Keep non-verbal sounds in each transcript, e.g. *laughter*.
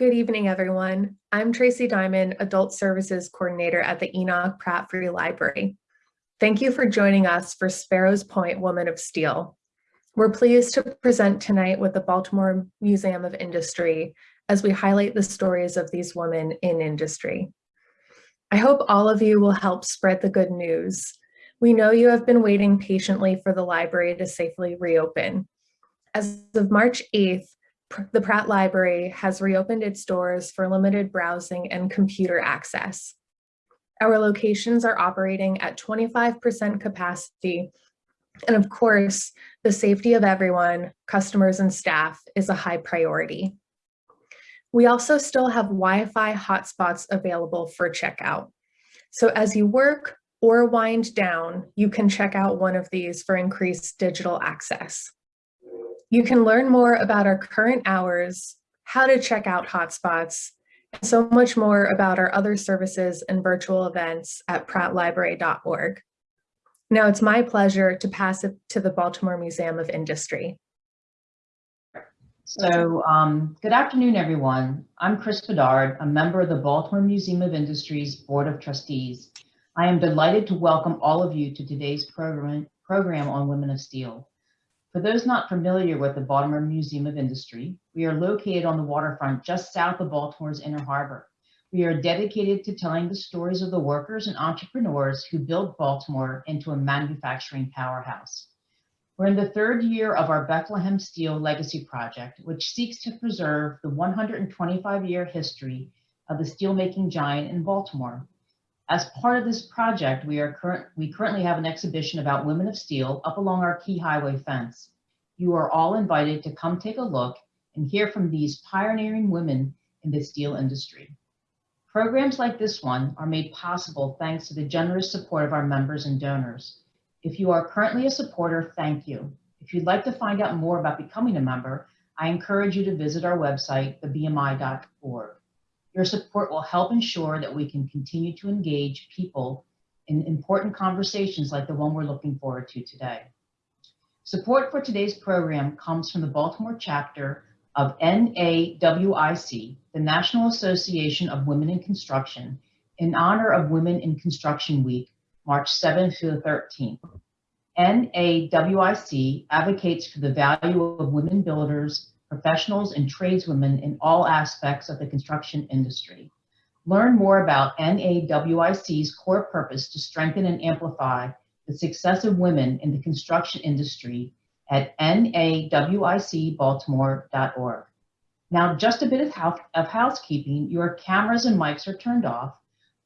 Good evening, everyone. I'm Tracy Diamond, Adult Services Coordinator at the Enoch Pratt Free Library. Thank you for joining us for Sparrows Point Woman of Steel. We're pleased to present tonight with the Baltimore Museum of Industry as we highlight the stories of these women in industry. I hope all of you will help spread the good news. We know you have been waiting patiently for the library to safely reopen. As of March 8th, the Pratt Library has reopened its doors for limited browsing and computer access. Our locations are operating at 25% capacity. And of course, the safety of everyone, customers and staff is a high priority. We also still have Wi-Fi hotspots available for checkout. So as you work or wind down, you can check out one of these for increased digital access. You can learn more about our current hours, how to check out hotspots, and so much more about our other services and virtual events at prattlibrary.org. Now it's my pleasure to pass it to the Baltimore Museum of Industry. So um, good afternoon, everyone. I'm Chris Bedard, a member of the Baltimore Museum of Industry's Board of Trustees. I am delighted to welcome all of you to today's program, program on Women of Steel. For those not familiar with the Baltimore Museum of Industry, we are located on the waterfront just south of Baltimore's Inner Harbor. We are dedicated to telling the stories of the workers and entrepreneurs who built Baltimore into a manufacturing powerhouse. We're in the third year of our Bethlehem Steel Legacy Project, which seeks to preserve the 125-year history of the steelmaking giant in Baltimore. As part of this project, we, are we currently have an exhibition about women of steel up along our key highway fence. You are all invited to come take a look and hear from these pioneering women in the steel industry. Programs like this one are made possible thanks to the generous support of our members and donors. If you are currently a supporter, thank you. If you'd like to find out more about becoming a member, I encourage you to visit our website, thebmi.org. Your support will help ensure that we can continue to engage people in important conversations like the one we're looking forward to today. Support for today's program comes from the Baltimore chapter of NAWIC, the National Association of Women in Construction, in honor of Women in Construction Week, March 7th to the 13th. NAWIC advocates for the value of women builders professionals and tradeswomen in all aspects of the construction industry. Learn more about NAWIC's core purpose to strengthen and amplify the success of women in the construction industry at nawicbaltimore.org. Now, just a bit of, house, of housekeeping, your cameras and mics are turned off,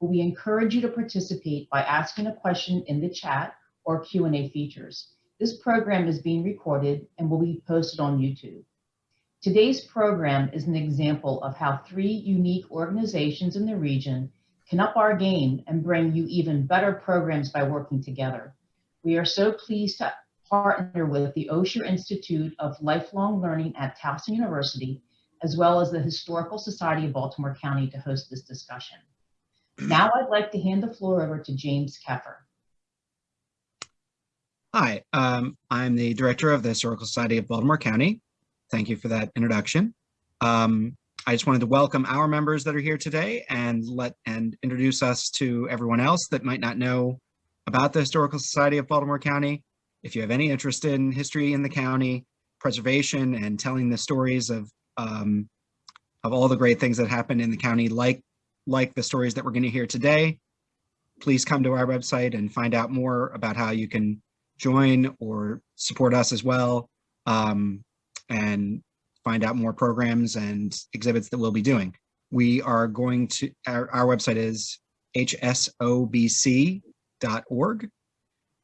but we encourage you to participate by asking a question in the chat or Q&A features. This program is being recorded and will be posted on YouTube. Today's program is an example of how three unique organizations in the region can up our game and bring you even better programs by working together. We are so pleased to partner with the Osher Institute of Lifelong Learning at Towson University, as well as the Historical Society of Baltimore County to host this discussion. Now I'd like to hand the floor over to James Keffer. Hi, um, I'm the director of the Historical Society of Baltimore County. Thank you for that introduction. Um, I just wanted to welcome our members that are here today and let and introduce us to everyone else that might not know about the Historical Society of Baltimore County. If you have any interest in history in the county, preservation and telling the stories of um, of all the great things that happen in the county, like like the stories that we're going to hear today, please come to our website and find out more about how you can join or support us as well. Um, and find out more programs and exhibits that we'll be doing. We are going to, our, our website is hsobc.org,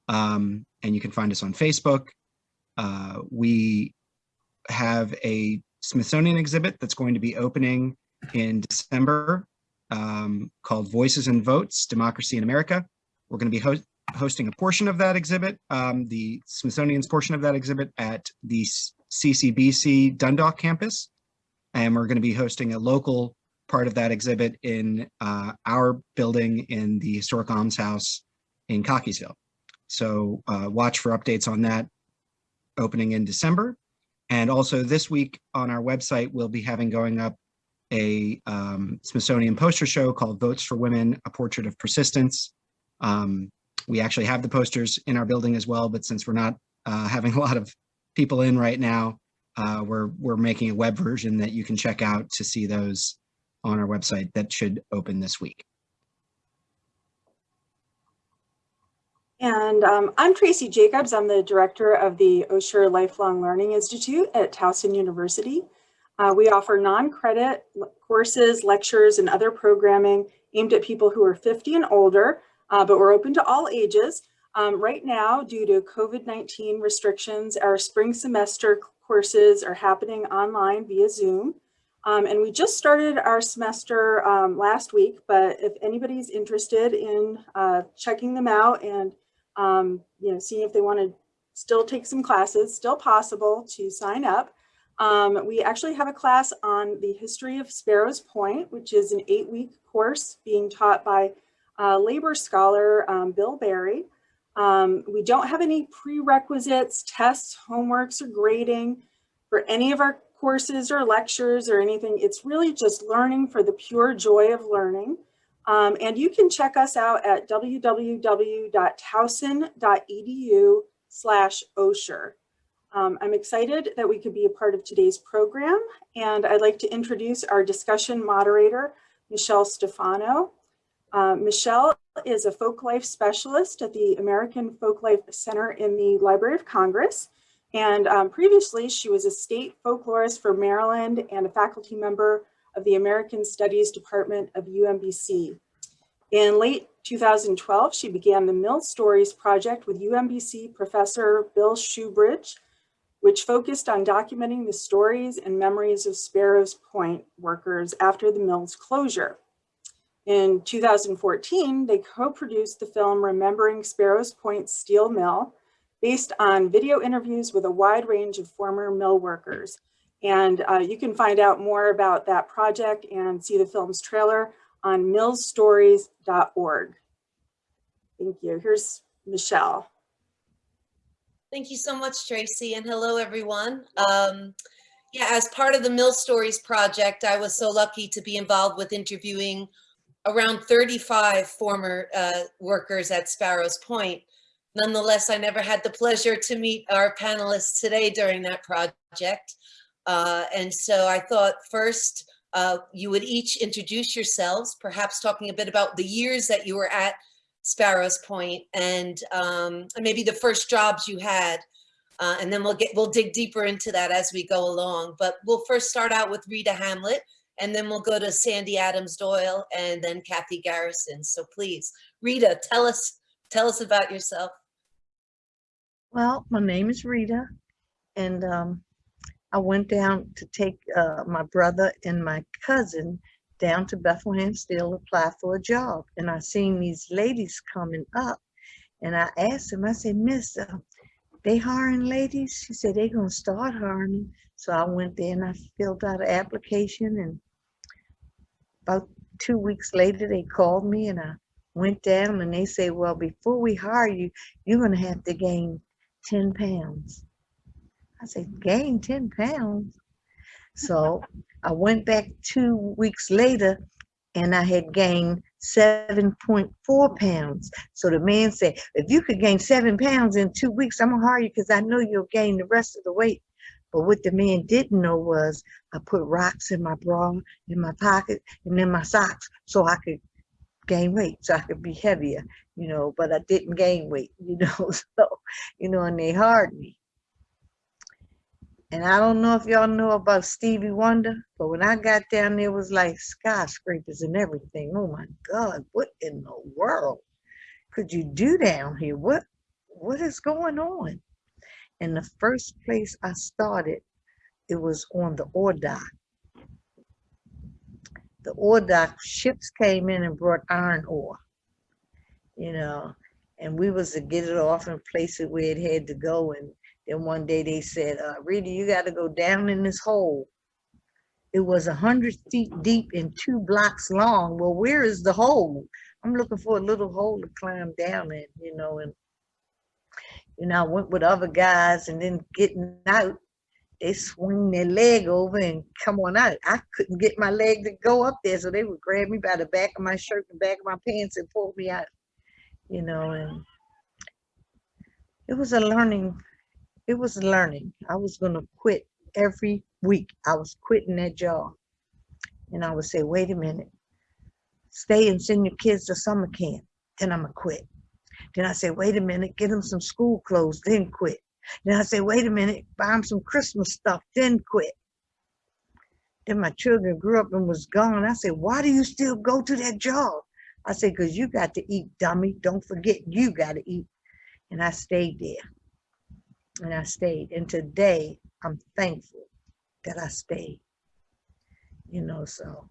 um, and you can find us on Facebook. Uh, we have a Smithsonian exhibit that's going to be opening in December um, called Voices and Votes, Democracy in America. We're going to be ho hosting a portion of that exhibit, um, the Smithsonian's portion of that exhibit at the CCBC Dundalk campus. And we're going to be hosting a local part of that exhibit in uh, our building in the Historic Alms House in Cockeysville. So uh, watch for updates on that opening in December. And also this week on our website, we'll be having going up a um, Smithsonian poster show called Votes for Women, A Portrait of Persistence. Um, we actually have the posters in our building as well, but since we're not uh, *laughs* having a lot of people in right now, uh, we're, we're making a web version that you can check out to see those on our website that should open this week. And um, I'm Tracy Jacobs. I'm the director of the Osher Lifelong Learning Institute at Towson University. Uh, we offer non-credit courses, lectures, and other programming aimed at people who are 50 and older, uh, but we're open to all ages. Um, right now, due to COVID-19 restrictions, our spring semester courses are happening online via Zoom. Um, and we just started our semester um, last week, but if anybody's interested in uh, checking them out and um, you know, seeing if they want to still take some classes, still possible to sign up. Um, we actually have a class on the history of Sparrows Point, which is an eight week course being taught by uh, labor scholar um, Bill Barry. Um, we don't have any prerequisites, tests, homeworks, or grading for any of our courses or lectures or anything. It's really just learning for the pure joy of learning. Um, and you can check us out at www.towson.edu slash Osher. Um, I'm excited that we could be a part of today's program, and I'd like to introduce our discussion moderator, Michelle Stefano. Uh, Michelle is a folk life specialist at the American Folklife Center in the Library of Congress. And um, previously, she was a state folklorist for Maryland and a faculty member of the American Studies Department of UMBC. In late 2012, she began the Mill Stories Project with UMBC professor Bill Shewbridge, which focused on documenting the stories and memories of Sparrows Point workers after the mill's closure. In 2014, they co-produced the film Remembering Sparrows Point Steel Mill, based on video interviews with a wide range of former mill workers. And uh, you can find out more about that project and see the film's trailer on millstories.org. Thank you. Here's Michelle. Thank you so much, Tracy, and hello, everyone. Um, yeah, as part of the Mill Stories project, I was so lucky to be involved with interviewing around 35 former uh, workers at Sparrows Point. Nonetheless, I never had the pleasure to meet our panelists today during that project. Uh, and so I thought first uh, you would each introduce yourselves, perhaps talking a bit about the years that you were at Sparrows Point and, um, and maybe the first jobs you had. Uh, and then we'll get we'll dig deeper into that as we go along. But we'll first start out with Rita Hamlet, and then we'll go to Sandy Adams Doyle, and then Kathy Garrison. So please, Rita, tell us tell us about yourself. Well, my name is Rita, and um, I went down to take uh, my brother and my cousin down to Bethlehem Steel to apply for a job. And I seen these ladies coming up and I asked them, I said, Miss, uh, they hiring ladies? She said, they gonna start hiring. So I went there and I filled out an application and about two weeks later, they called me and I went down and they said, well, before we hire you, you're gonna have to gain 10 pounds. I said, gain 10 pounds. So *laughs* I went back two weeks later and I had gained 7.4 pounds. So the man said, if you could gain seven pounds in two weeks, I'm gonna hire you because I know you'll gain the rest of the weight. But what the man didn't know was I put rocks in my bra, in my pocket, and in my socks so I could gain weight, so I could be heavier, you know, but I didn't gain weight, *laughs* you know, so, you know, and they hired me. And I don't know if y'all know about Stevie Wonder, but when I got down there, it was like skyscrapers and everything. Oh my God, what in the world could you do down here? What what is going on? And the first place I started, it was on the ore dock. The ore dock ships came in and brought iron ore, you know, and we was to get it off and place it where it had to go and then one day they said, uh, Rita, you got to go down in this hole. It was a hundred feet deep and two blocks long. Well, where is the hole? I'm looking for a little hole to climb down in, you know, and you know, I went with other guys and then getting out, they swing their leg over and come on out. I couldn't get my leg to go up there, so they would grab me by the back of my shirt and back of my pants and pull me out, you know, and it was a learning, it was learning. I was gonna quit every week. I was quitting that job. And I would say, wait a minute, stay and send your kids to summer camp, then I'm gonna quit. Then I say, wait a minute, get them some school clothes, then quit. Then I say, wait a minute, buy them some Christmas stuff, then quit. Then my children grew up and was gone. I said, why do you still go to that job? I said, because you got to eat, dummy. Don't forget, you got to eat. And I stayed there. And I stayed. And today, I'm thankful that I stayed. You know, so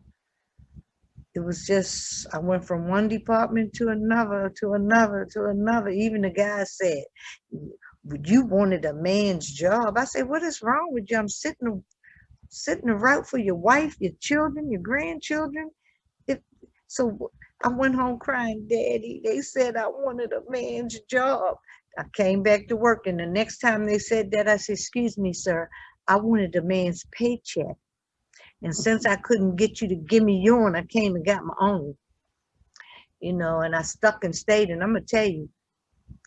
it was just, I went from one department to another, to another, to another. Even the guy said, you wanted a man's job. I said, what is wrong with you? I'm sitting, sitting around for your wife, your children, your grandchildren. If, so I went home crying, daddy, they said I wanted a man's job. I came back to work and the next time they said that, I said, excuse me, sir, I wanted a man's paycheck. And since I couldn't get you to give me yours, I came and got my own. You know, and I stuck and stayed. And I'm gonna tell you,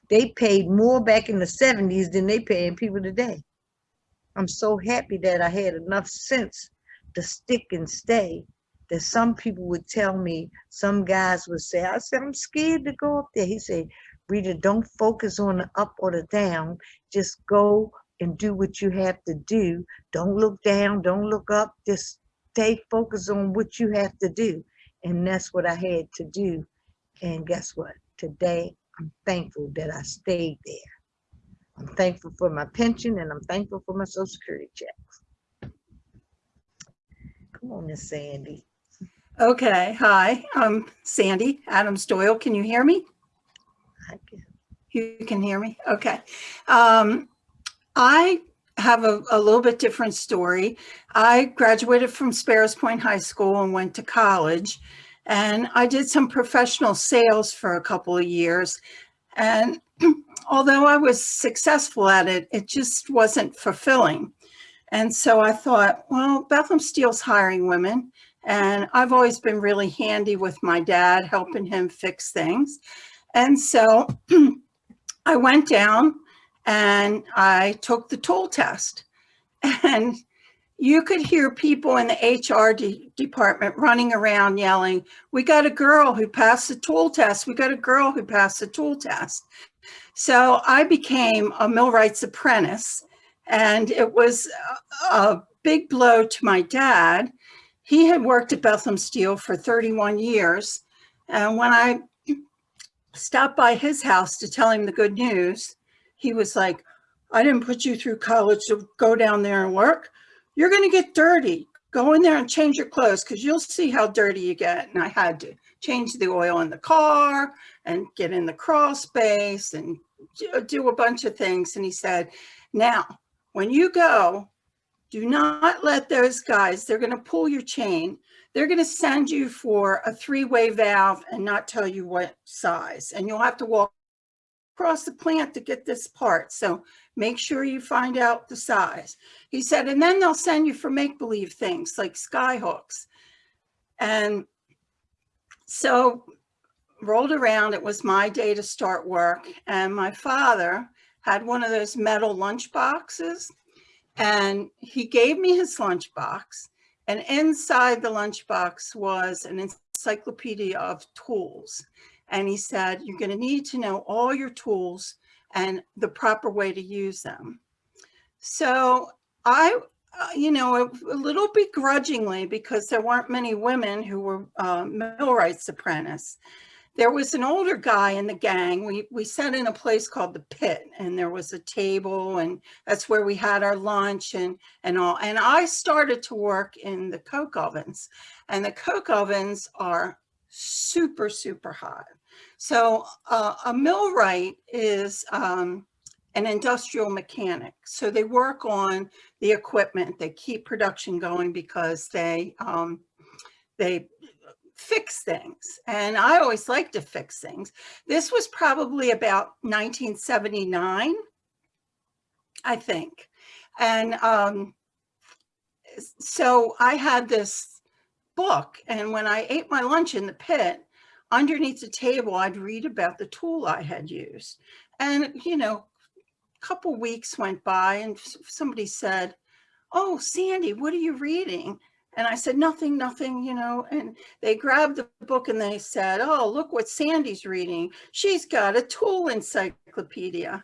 they paid more back in the 70s than they paying people today. I'm so happy that I had enough sense to stick and stay that some people would tell me, some guys would say, I said, I'm scared to go up there. He said, Rita, don't focus on the up or the down. Just go and do what you have to do. Don't look down, don't look up, just stay focused on what you have to do. And that's what I had to do. And guess what? Today, I'm thankful that I stayed there. I'm thankful for my pension and I'm thankful for my social security checks. Come on, Miss Sandy. Okay, hi, I'm Sandy Adams Doyle. Can you hear me? I can- You can hear me? Okay. Um, I have a, a little bit different story. I graduated from Sparrows Point High School and went to college. And I did some professional sales for a couple of years. And *clears throat* although I was successful at it, it just wasn't fulfilling. And so I thought, well, Bethlehem Steel's hiring women. And I've always been really handy with my dad, helping him fix things. And so *clears throat* I went down and I took the tool test. And you could hear people in the HR de department running around yelling, we got a girl who passed the tool test. We got a girl who passed the tool test. So I became a millwright's apprentice and it was a, a big blow to my dad. He had worked at Bethlehem Steel for 31 years. And when I stopped by his house to tell him the good news, he was like, I didn't put you through college to go down there and work. You're going to get dirty. Go in there and change your clothes because you'll see how dirty you get. And I had to change the oil in the car and get in the crawl space and do a bunch of things. And he said, now, when you go, do not let those guys, they're going to pull your chain. They're going to send you for a three-way valve and not tell you what size. And you'll have to walk across the plant to get this part. So make sure you find out the size. He said, and then they'll send you for make-believe things like sky hooks. And so rolled around, it was my day to start work. And my father had one of those metal lunch boxes and he gave me his lunch box and inside the lunch box was an encyclopedia of tools. And he said, you're going to need to know all your tools and the proper way to use them. So I, uh, you know, a, a, little begrudgingly, because there weren't many women who were uh, millwrights apprentice, there was an older guy in the gang. We, we sat in a place called the pit and there was a table and that's where we had our lunch and, and all. And I started to work in the coke ovens and the coke ovens are super, super hot. So uh, a millwright is um, an industrial mechanic. So they work on the equipment. They keep production going because they um, they fix things. And I always like to fix things. This was probably about 1979. I think. And um, so I had this book, and when I ate my lunch in the pit, underneath the table, I'd read about the tool I had used. And, you know, a couple weeks went by and somebody said, oh, Sandy, what are you reading? And I said, nothing, nothing, you know, and they grabbed the book and they said, oh, look what Sandy's reading. She's got a tool encyclopedia.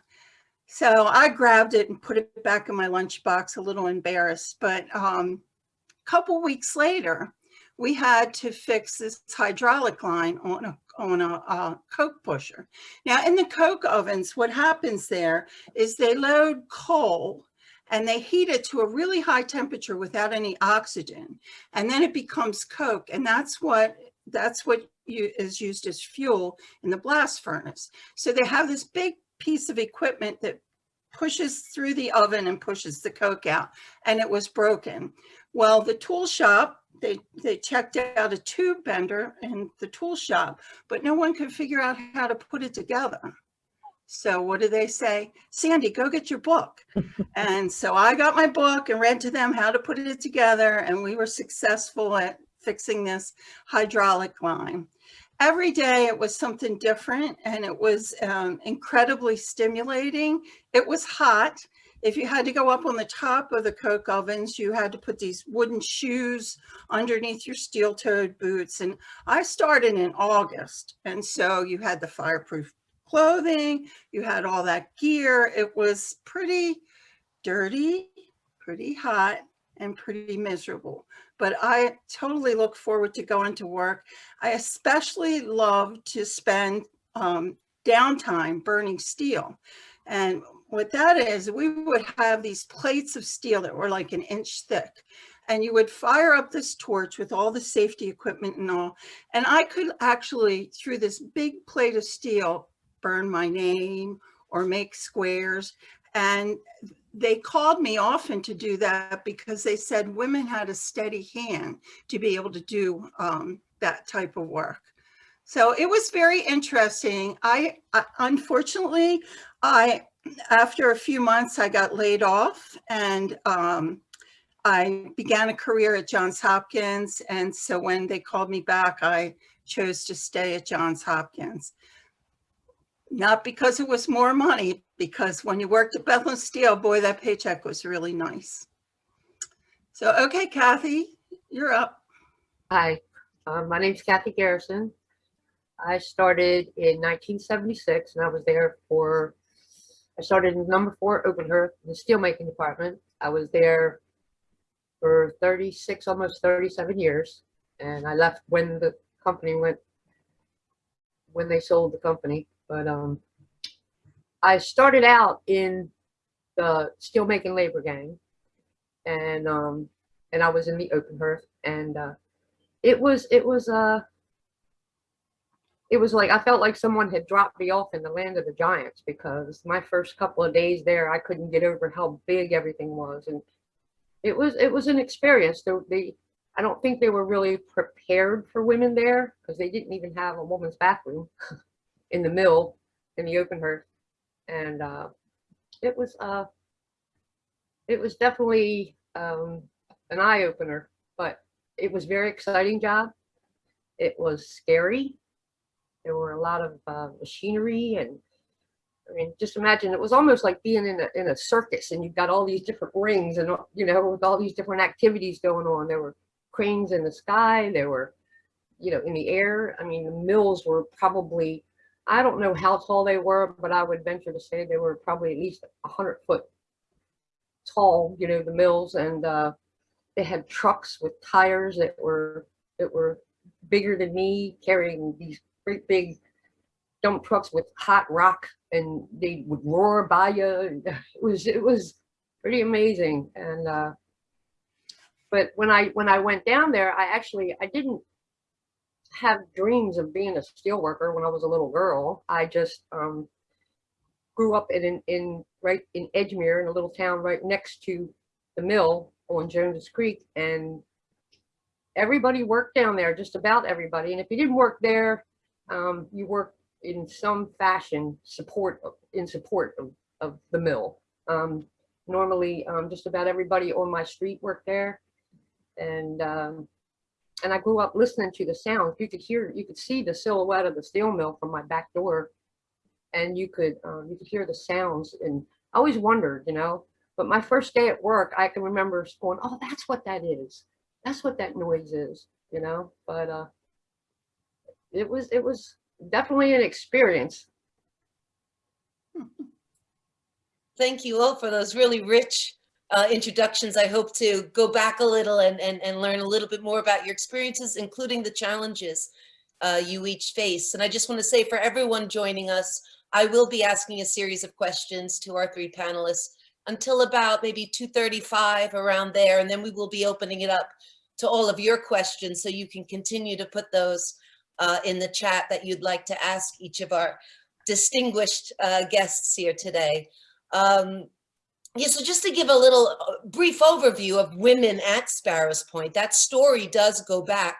So I grabbed it and put it back in my lunchbox, a little embarrassed. But um, a couple weeks later, we had to fix this hydraulic line on a on a, coke pusher. Now in the coke ovens, what happens there is they load coal and they heat it to a really high temperature without any oxygen, and then it becomes coke, and that's what that's what you, is used as fuel in the blast furnace. So they have this big piece of equipment that pushes through the oven and pushes the coke out, and it was broken. Well, the tool shop they they checked out a tube bender in the tool shop, but no one could figure out how to put it together. So what do they say? Sandy, go get your book. *laughs* and so I got my book and read to them how to put it together, and we were successful at fixing this hydraulic line. Every day it was something different, and it was um, incredibly stimulating. It was hot. If you had to go up on the top of the coke ovens, you had to put these wooden shoes underneath your steel-toed boots. And I started in August. And so you had the fireproof clothing, you had all that gear. It was pretty dirty, pretty hot, and pretty miserable. But I totally look forward to going to work. I especially love to spend um, downtime burning steel. And what that is, we would have these plates of steel that were like an inch thick. And you would fire up this torch with all the safety equipment and all. And I could actually, through this big plate of steel, burn my name or make squares. And they called me often to do that because they said women had a steady hand to be able to do um, that type of work. So it was very interesting. I, I unfortunately, I after a few months, I got laid off and um, I began a career at Johns Hopkins. And so when they called me back, I chose to stay at Johns Hopkins. Not because it was more money, because when you worked at Bethlehem Steel, boy, that paycheck was really nice. So, okay, Kathy, you're up. Hi, um, my name's Kathy Garrison. I started in 1976 and I was there for, I started in number four Openhearth, the steelmaking department. I was there for 36, almost 37 years. And I left when the company went, when they sold the company. But um, I started out in the steelmaking labor gang and um, and I was in the Openhearth and uh, it was it was uh it was like I felt like someone had dropped me off in the land of the giants because my first couple of days there I couldn't get over how big everything was and it was it was an experience they, they I don't think they were really prepared for women there because they didn't even have a woman's bathroom *laughs* in the mill in the open hearth and uh it was uh it was definitely um an eye-opener but it was very exciting job. It was scary. There were a lot of uh, machinery and I mean, just imagine it was almost like being in a, in a circus and you've got all these different rings and, you know, with all these different activities going on. There were cranes in the sky. There were, you know, in the air. I mean, the mills were probably, I don't know how tall they were, but I would venture to say they were probably at least a hundred foot tall, you know, the mills and, uh, they had trucks with tires that were that were bigger than me carrying these great big dump trucks with hot rock and they would roar by you. *laughs* It was it was pretty amazing. And uh but when i when i went down there i actually i didn't have dreams of being a steel worker when i was a little girl. I just um grew up in in right in edgemere in a little town right next to the mill on Jones Creek. And everybody worked down there, just about everybody. And if you didn't work there, um, you work in some fashion support in support of, of the mill. Um, Normally, um, just about everybody on my street worked there. And, um, and I grew up listening to the sounds. You could hear, you could see the silhouette of the steel mill from my back door. And you could, um, you could hear the sounds and I always wondered, you know, but my first day at work, I can remember going, oh, that's what that is. That's what that noise is, you know, but, uh, it was, it was definitely an experience. Thank you all for those really rich uh, introductions. I hope to go back a little and, and, and learn a little bit more about your experiences, including the challenges uh, you each face. And I just want to say for everyone joining us, I will be asking a series of questions to our three panelists until about maybe 2.35 around there, and then we will be opening it up to all of your questions so you can continue to put those uh, in the chat that you'd like to ask each of our distinguished uh, guests here today. Um, yeah, so just to give a little uh, brief overview of women at Sparrows Point, that story does go back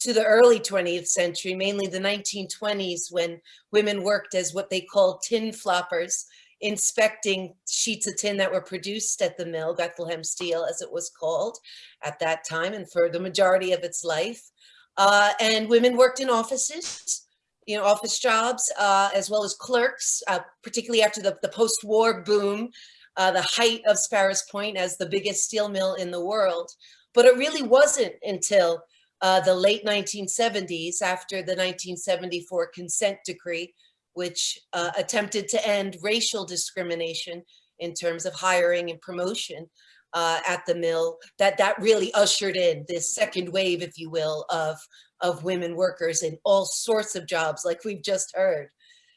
to the early 20th century, mainly the 1920s when women worked as what they called tin floppers, inspecting sheets of tin that were produced at the mill, Bethlehem Steel as it was called at that time and for the majority of its life. Uh, and women worked in offices, you know, office jobs, uh, as well as clerks, uh, particularly after the, the post-war boom, uh, the height of Sparrows Point as the biggest steel mill in the world. But it really wasn't until uh, the late 1970s, after the 1974 consent decree, which uh, attempted to end racial discrimination in terms of hiring and promotion uh, at the mill, that that really ushered in this second wave, if you will, of, of women workers in all sorts of jobs, like we've just heard.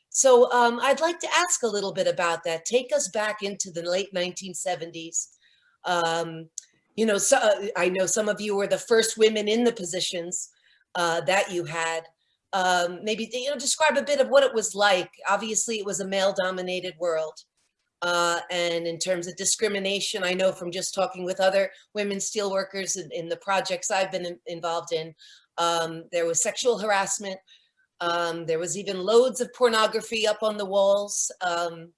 So um, I'd like to ask a little bit about that. Take us back into the late 1970s. Um, you know, so, uh, I know some of you were the first women in the positions uh, that you had. Um, maybe, you know, describe a bit of what it was like. Obviously, it was a male-dominated world. Uh, and in terms of discrimination, I know from just talking with other women steelworkers in, in the projects I've been in, involved in, um, there was sexual harassment. Um, there was even loads of pornography up on the walls. Um,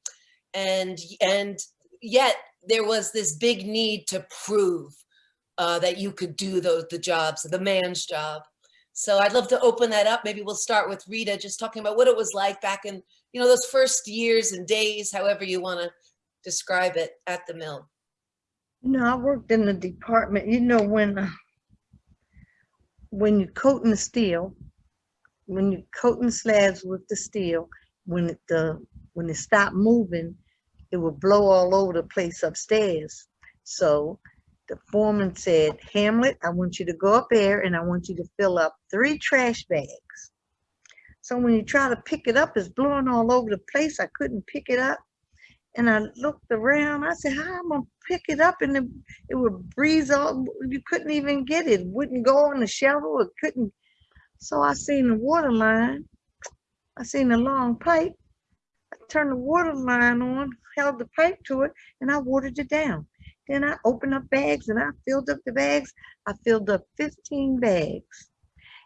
and, and yet there was this big need to prove uh, that you could do those, the jobs, the man's job. So I'd love to open that up. Maybe we'll start with Rita, just talking about what it was like back in, you know, those first years and days, however you want to describe it at the mill. No, I worked in the department, you know, when, uh, when you coating the steel, when you coating slabs with the steel, when it, the, when it stopped moving, it would blow all over the place upstairs. So the foreman said, Hamlet, I want you to go up there and I want you to fill up three trash bags. So when you try to pick it up, it's blowing all over the place. I couldn't pick it up. And I looked around, I said, how am I pick it up? And it, it would breeze all, you couldn't even get it. It wouldn't go on the shovel, it couldn't. So I seen the water line. I seen the long pipe. I turned the water line on, held the pipe to it, and I watered it down. Then I opened up bags and I filled up the bags. I filled up 15 bags.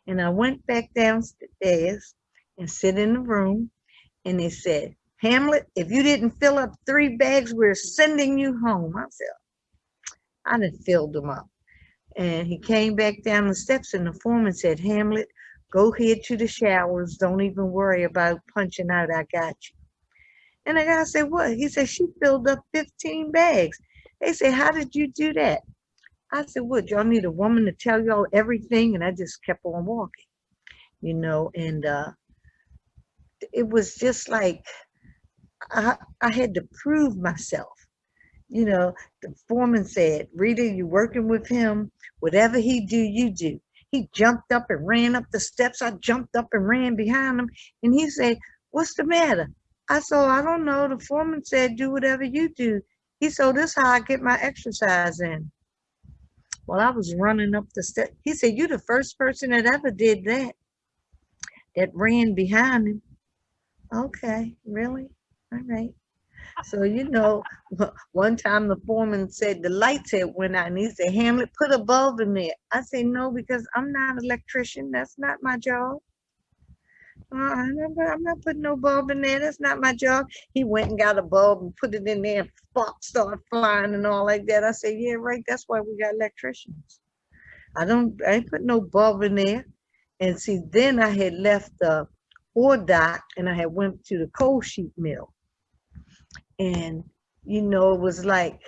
And I went back downstairs and sit in the room. And they said, Hamlet, if you didn't fill up three bags, we're sending you home. I said, I didn't filled them up. And he came back down the steps and the foreman said, Hamlet, go head to the showers. Don't even worry about punching out. I got you. And the guy said, what? He said, she filled up 15 bags. They said, how did you do that? I said, what, y'all need a woman to tell y'all everything? And I just kept on walking, you know, and uh, it was just like, I, I had to prove myself. You know, the foreman said, Rita, you working with him, whatever he do, you do. He jumped up and ran up the steps. I jumped up and ran behind him. And he said, what's the matter? I said, I don't know. The foreman said, do whatever you do. He said, this how I get my exercise in. Well, I was running up the step. He said, you're the first person that ever did that, that ran behind him. Okay, really? All right. So, you know, *laughs* one time the foreman said the lights had went out and he said, Hamlet, put a bulb in there. I said, no, because I'm not an electrician. That's not my job. Uh, I'm not, I'm not putting no bulb in there. That's not my job. He went and got a bulb and put it in there and sparks started flying and all like that. I said, yeah, right. That's why we got electricians. I don't, I ain't put no bulb in there. And see, then I had left the ore dock and I had went to the cold sheet mill. And, you know, it was like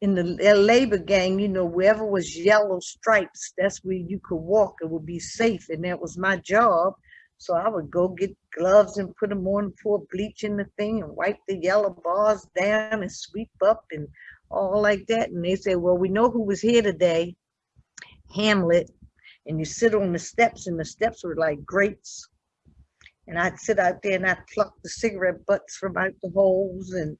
in the labor gang, you know, wherever was yellow stripes, that's where you could walk. It would be safe. And that was my job. So I would go get gloves and put them on, pour bleach in the thing and wipe the yellow bars down and sweep up and all like that. And they say, well, we know who was here today, Hamlet. And you sit on the steps and the steps were like grates. And I'd sit out there and I'd pluck the cigarette butts from out the holes and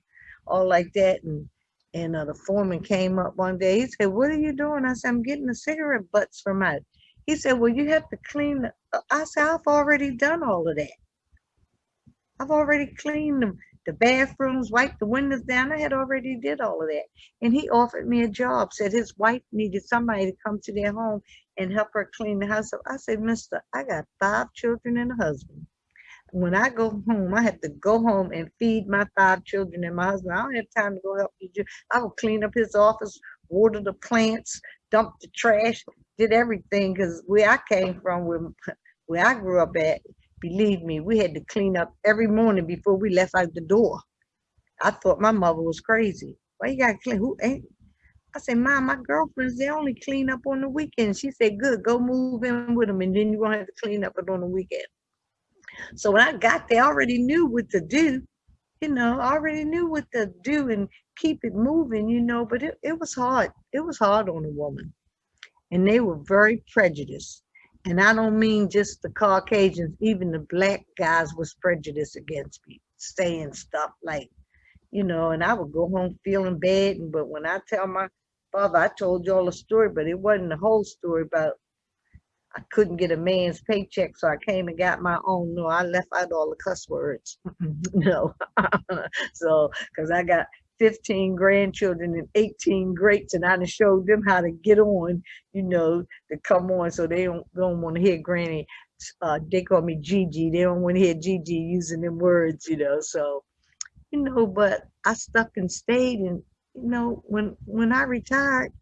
all like that. And and uh, the foreman came up one day. He said, "What are you doing?" I said, "I'm getting the cigarette butts from out." He said, "Well, you have to clean." Uh," I said, "I've already done all of that. I've already cleaned them, the bathrooms, wiped the windows down. I had already did all of that." And he offered me a job. Said his wife needed somebody to come to their home and help her clean the house. up. I said, "Mister, I got five children and a husband." when I go home, I have to go home and feed my five children and my husband. I don't have time to go help you. I will clean up his office, water the plants, dump the trash, did everything. Cause where I came from, where, where I grew up at, believe me, we had to clean up every morning before we left out the door. I thought my mother was crazy. Why you gotta clean? Who ain't? I said, Mom, my girlfriends, they only clean up on the weekend. She said, Good, go move in with them, and then you won't have to clean up it on the weekend. So when I got there, I already knew what to do. You know, I already knew what to do and keep it moving, you know, but it, it was hard. It was hard on a woman. And they were very prejudiced. And I don't mean just the Caucasians, even the black guys was prejudiced against me, saying stuff like, you know, and I would go home feeling bad. And but when I tell my father, I told y'all a story, but it wasn't the whole story about I couldn't get a man's paycheck, so I came and got my own. No, I left out all the cuss words. *laughs* no, *laughs* so because I got 15 grandchildren and 18 greats, and I done showed them how to get on, you know, to come on, so they don't don't want to hear Granny. Uh, they call me Gigi. They don't want to hear Gigi using them words, you know. So, you know, but I stuck and stayed, and you know, when when I retired,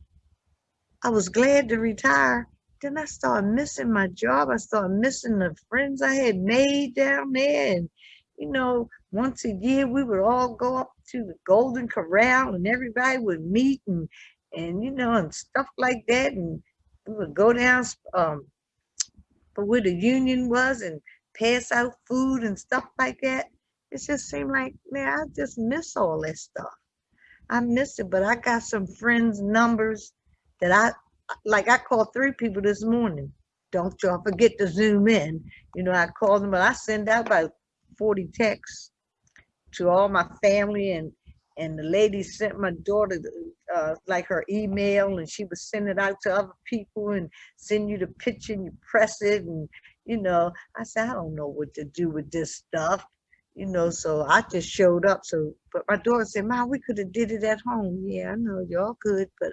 I was glad to retire then I started missing my job. I started missing the friends I had made down there. And, you know, once a year we would all go up to the Golden Corral and everybody would meet and, and you know, and stuff like that. And we would go down um, for where the union was and pass out food and stuff like that. It just seemed like, man, I just miss all that stuff. I miss it, but I got some friends' numbers that I like I called three people this morning. Don't y'all forget to zoom in. You know, I called them, but I send out about 40 texts to all my family and and the lady sent my daughter uh, like her email and she would send it out to other people and send you the picture and you press it and you know I said I don't know what to do with this stuff you know so I just showed up so but my daughter said mom we could have did it at home. Yeah I know y'all could but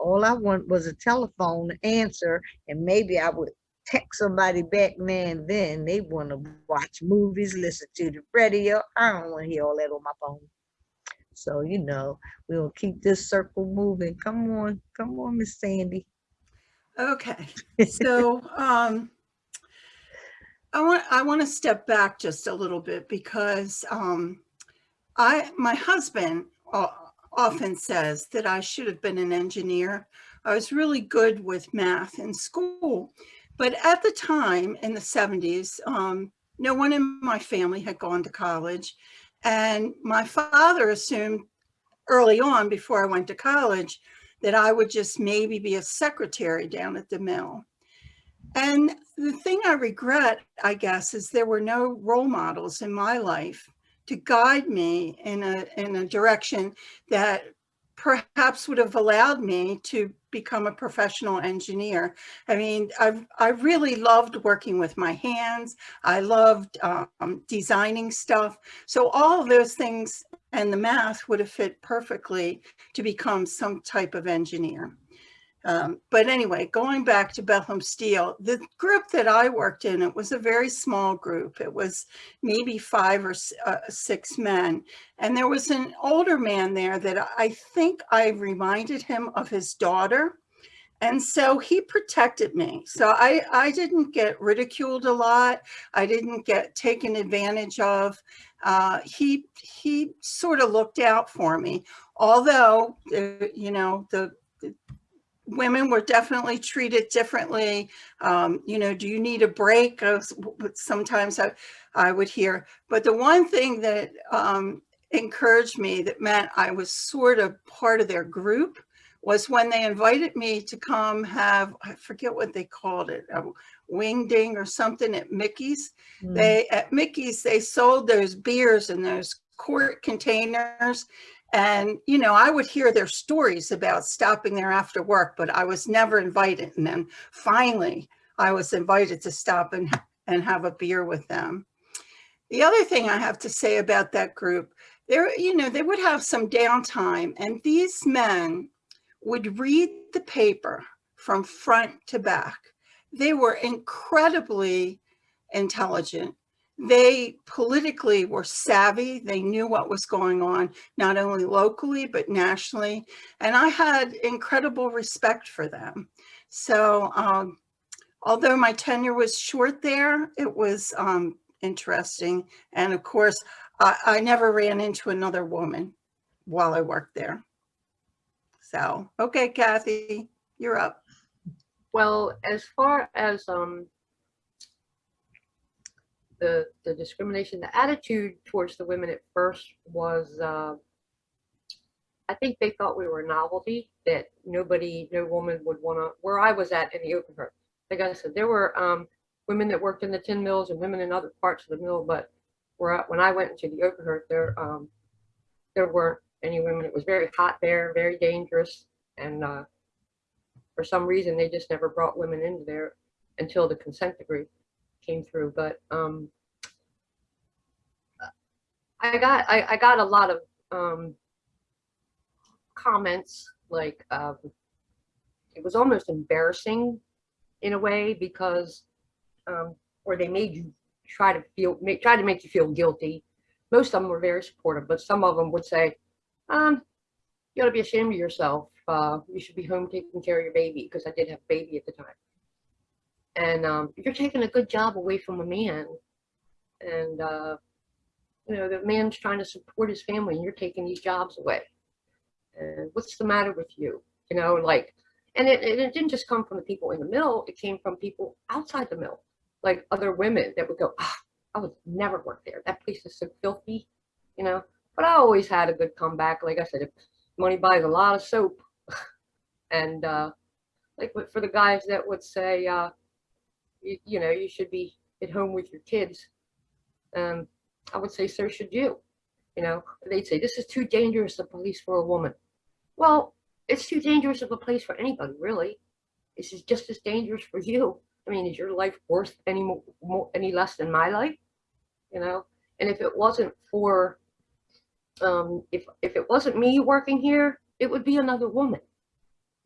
all I want was a telephone answer, and maybe I would text somebody back now and then. They want to watch movies, listen to the radio. I don't want to hear all that on my phone. So, you know, we'll keep this circle moving. Come on, come on, Miss Sandy. Okay, so *laughs* um, I want I want to step back just a little bit because um, I my husband uh, often says that I should have been an engineer. I was really good with math in school, but at the time in the 70s, um, no one in my family had gone to college, and my father assumed early on before I went to college that I would just maybe be a secretary down at the mill. And the thing I regret, I guess, is there were no role models in my life to guide me in a, in a direction that perhaps would have allowed me to become a professional engineer. I mean, I've, I really loved working with my hands. I loved um, designing stuff. So all those things and the math would have fit perfectly to become some type of engineer. Um, but anyway, going back to Bethlehem Steel, the group that I worked in, it was a very small group. It was maybe five or uh, six men. And there was an older man there that I think I reminded him of his daughter. And so he protected me. So I, I didn't get ridiculed a lot. I didn't get taken advantage of. Uh, he, he sort of looked out for me. Although, uh, you know, the, the women were definitely treated differently. Um, you know, do you need a break? I was- Sometimes I, I would hear. But the one thing that um, encouraged me that meant I was sort of part of their group was when they invited me to come have, I forget what they called it, a wing ding or something at Mickey's. They, at Mickey's, they sold those beers in those quart containers. And, you know, I would hear their stories about stopping there after work, but I was never invited. And then finally, I was invited to stop and, and have a beer with them. The other thing I have to say about that group, there, you know, they would have some downtime and these men would read the paper from front to back. They were incredibly intelligent. They politically were savvy. They knew what was going on, not only locally, but nationally. And I had incredible respect for them. So um, although my tenure was short there, it was um, interesting. And of course, I, I never ran into another woman while I worked there. So, okay, Kathy, you're up. Well, as far as um the the discrimination, the attitude towards the women at first was uh I think they thought we were a novelty that nobody, no woman would want to, where I was at in the open hearth. Like I said, there were um women that worked in the tin mills and women in other parts of the mill, but where I- when I went into the open hearth, there um there weren't any women. It was very hot there, very dangerous, and uh for some reason they just never brought women into there until the consent decree came through but um i got i, I got a lot of um comments like um it was almost embarrassing in a way because um or they made you try to feel make try to make you feel guilty most of them were very supportive but some of them would say um you ought to be ashamed of yourself. Uh, you should be home taking care of your baby because I did have a baby at the time. And um, you're taking a good job away from a man. And, uh, you know, the man's trying to support his family and you're taking these jobs away. And what's the matter with you? You know, like, and it, it didn't just come from the people in the mill, it came from people outside the mill, like other women that would go, ah, I would never work there. That place is so filthy, you know. But I always had a good comeback. Like I said, money buys a lot of soap. *laughs* and uh, like for the guys that would say, uh, you, you know, you should be at home with your kids. Um, I would say, so should you. You know, they'd say, this is too dangerous a place for a woman. Well, it's too dangerous of a place for anybody, really. This is just as dangerous for you. I mean, is your life worth any more, more any less than my life? You know, and if it wasn't for um, if if it wasn't me working here, it would be another woman.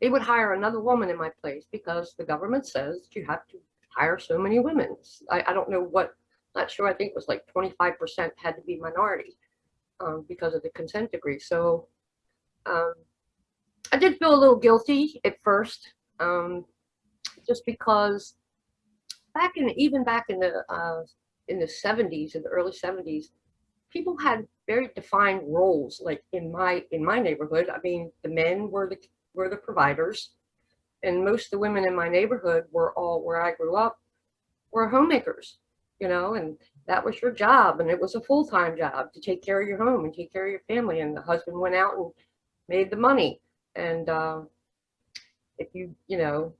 They would hire another woman in my place because the government says you have to hire so many women. I, I don't know what, not sure. I think it was like 25% had to be minority um, because of the consent decree. So um, I did feel a little guilty at first, um, just because back in even back in the uh, in the 70s, in the early 70s, people had very defined roles like in my in my neighborhood i mean the men were the were the providers and most of the women in my neighborhood were all where i grew up were homemakers you know and that was your job and it was a full-time job to take care of your home and take care of your family and the husband went out and made the money. And uh, if you you know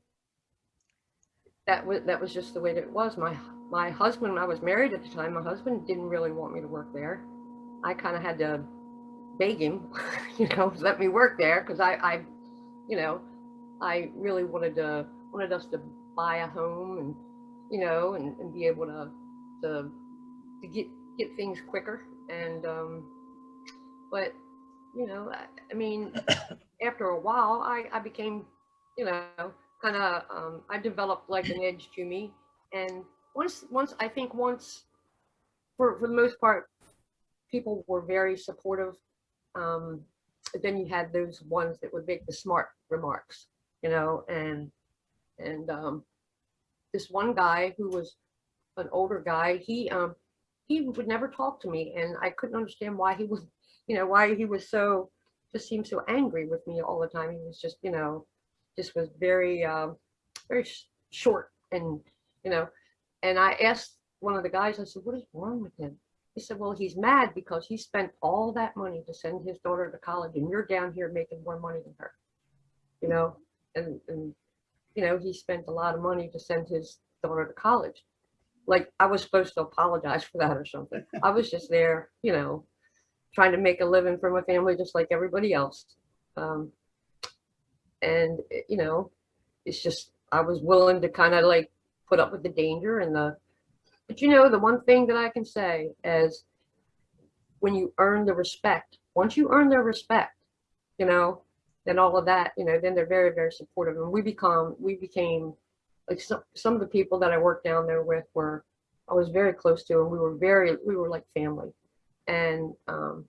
that was that was just the way that it was. My my husband i was married at the time my husband didn't really want me to work there. I kind of had to beg him, *laughs* you know, let me work there because I, I, you know, I really wanted to wanted us to buy a home and, you know, and, and be able to to to get get things quicker. And um, but you know, I, I mean, *coughs* after a while, I I became you know, kind of, um, I developed like an edge to me. And once, once, I think once, for, for the most part, people were very supportive. Um, but then you had those ones that would make the smart remarks, you know, and, and, um, this one guy who was an older guy, he, um, he would never talk to me and I couldn't understand why he was, you know, why he was so, just seemed so angry with me all the time. He was just, you know, just was very, um, very sh- short and, you know, and I asked one of the guys, I said, what is wrong with him? He said, well, he's mad because he spent all that money to send his daughter to college and you're down here making more money than her. You know, and, and, you know, he spent a lot of money to send his daughter to college. Like I was supposed to apologize for that or something. *laughs* I was just there, you know, trying to make a living for my family just like everybody else. Um, and, you know, it's just, I was willing to kind of like put up with the danger and the, but you know, the one thing that I can say is when you earn the respect, once you earn their respect, you know, then all of that, you know, then they're very, very supportive. And we become, we became like some, some of the people that I worked down there with were, I was very close to, and we were very, we were like family. And um,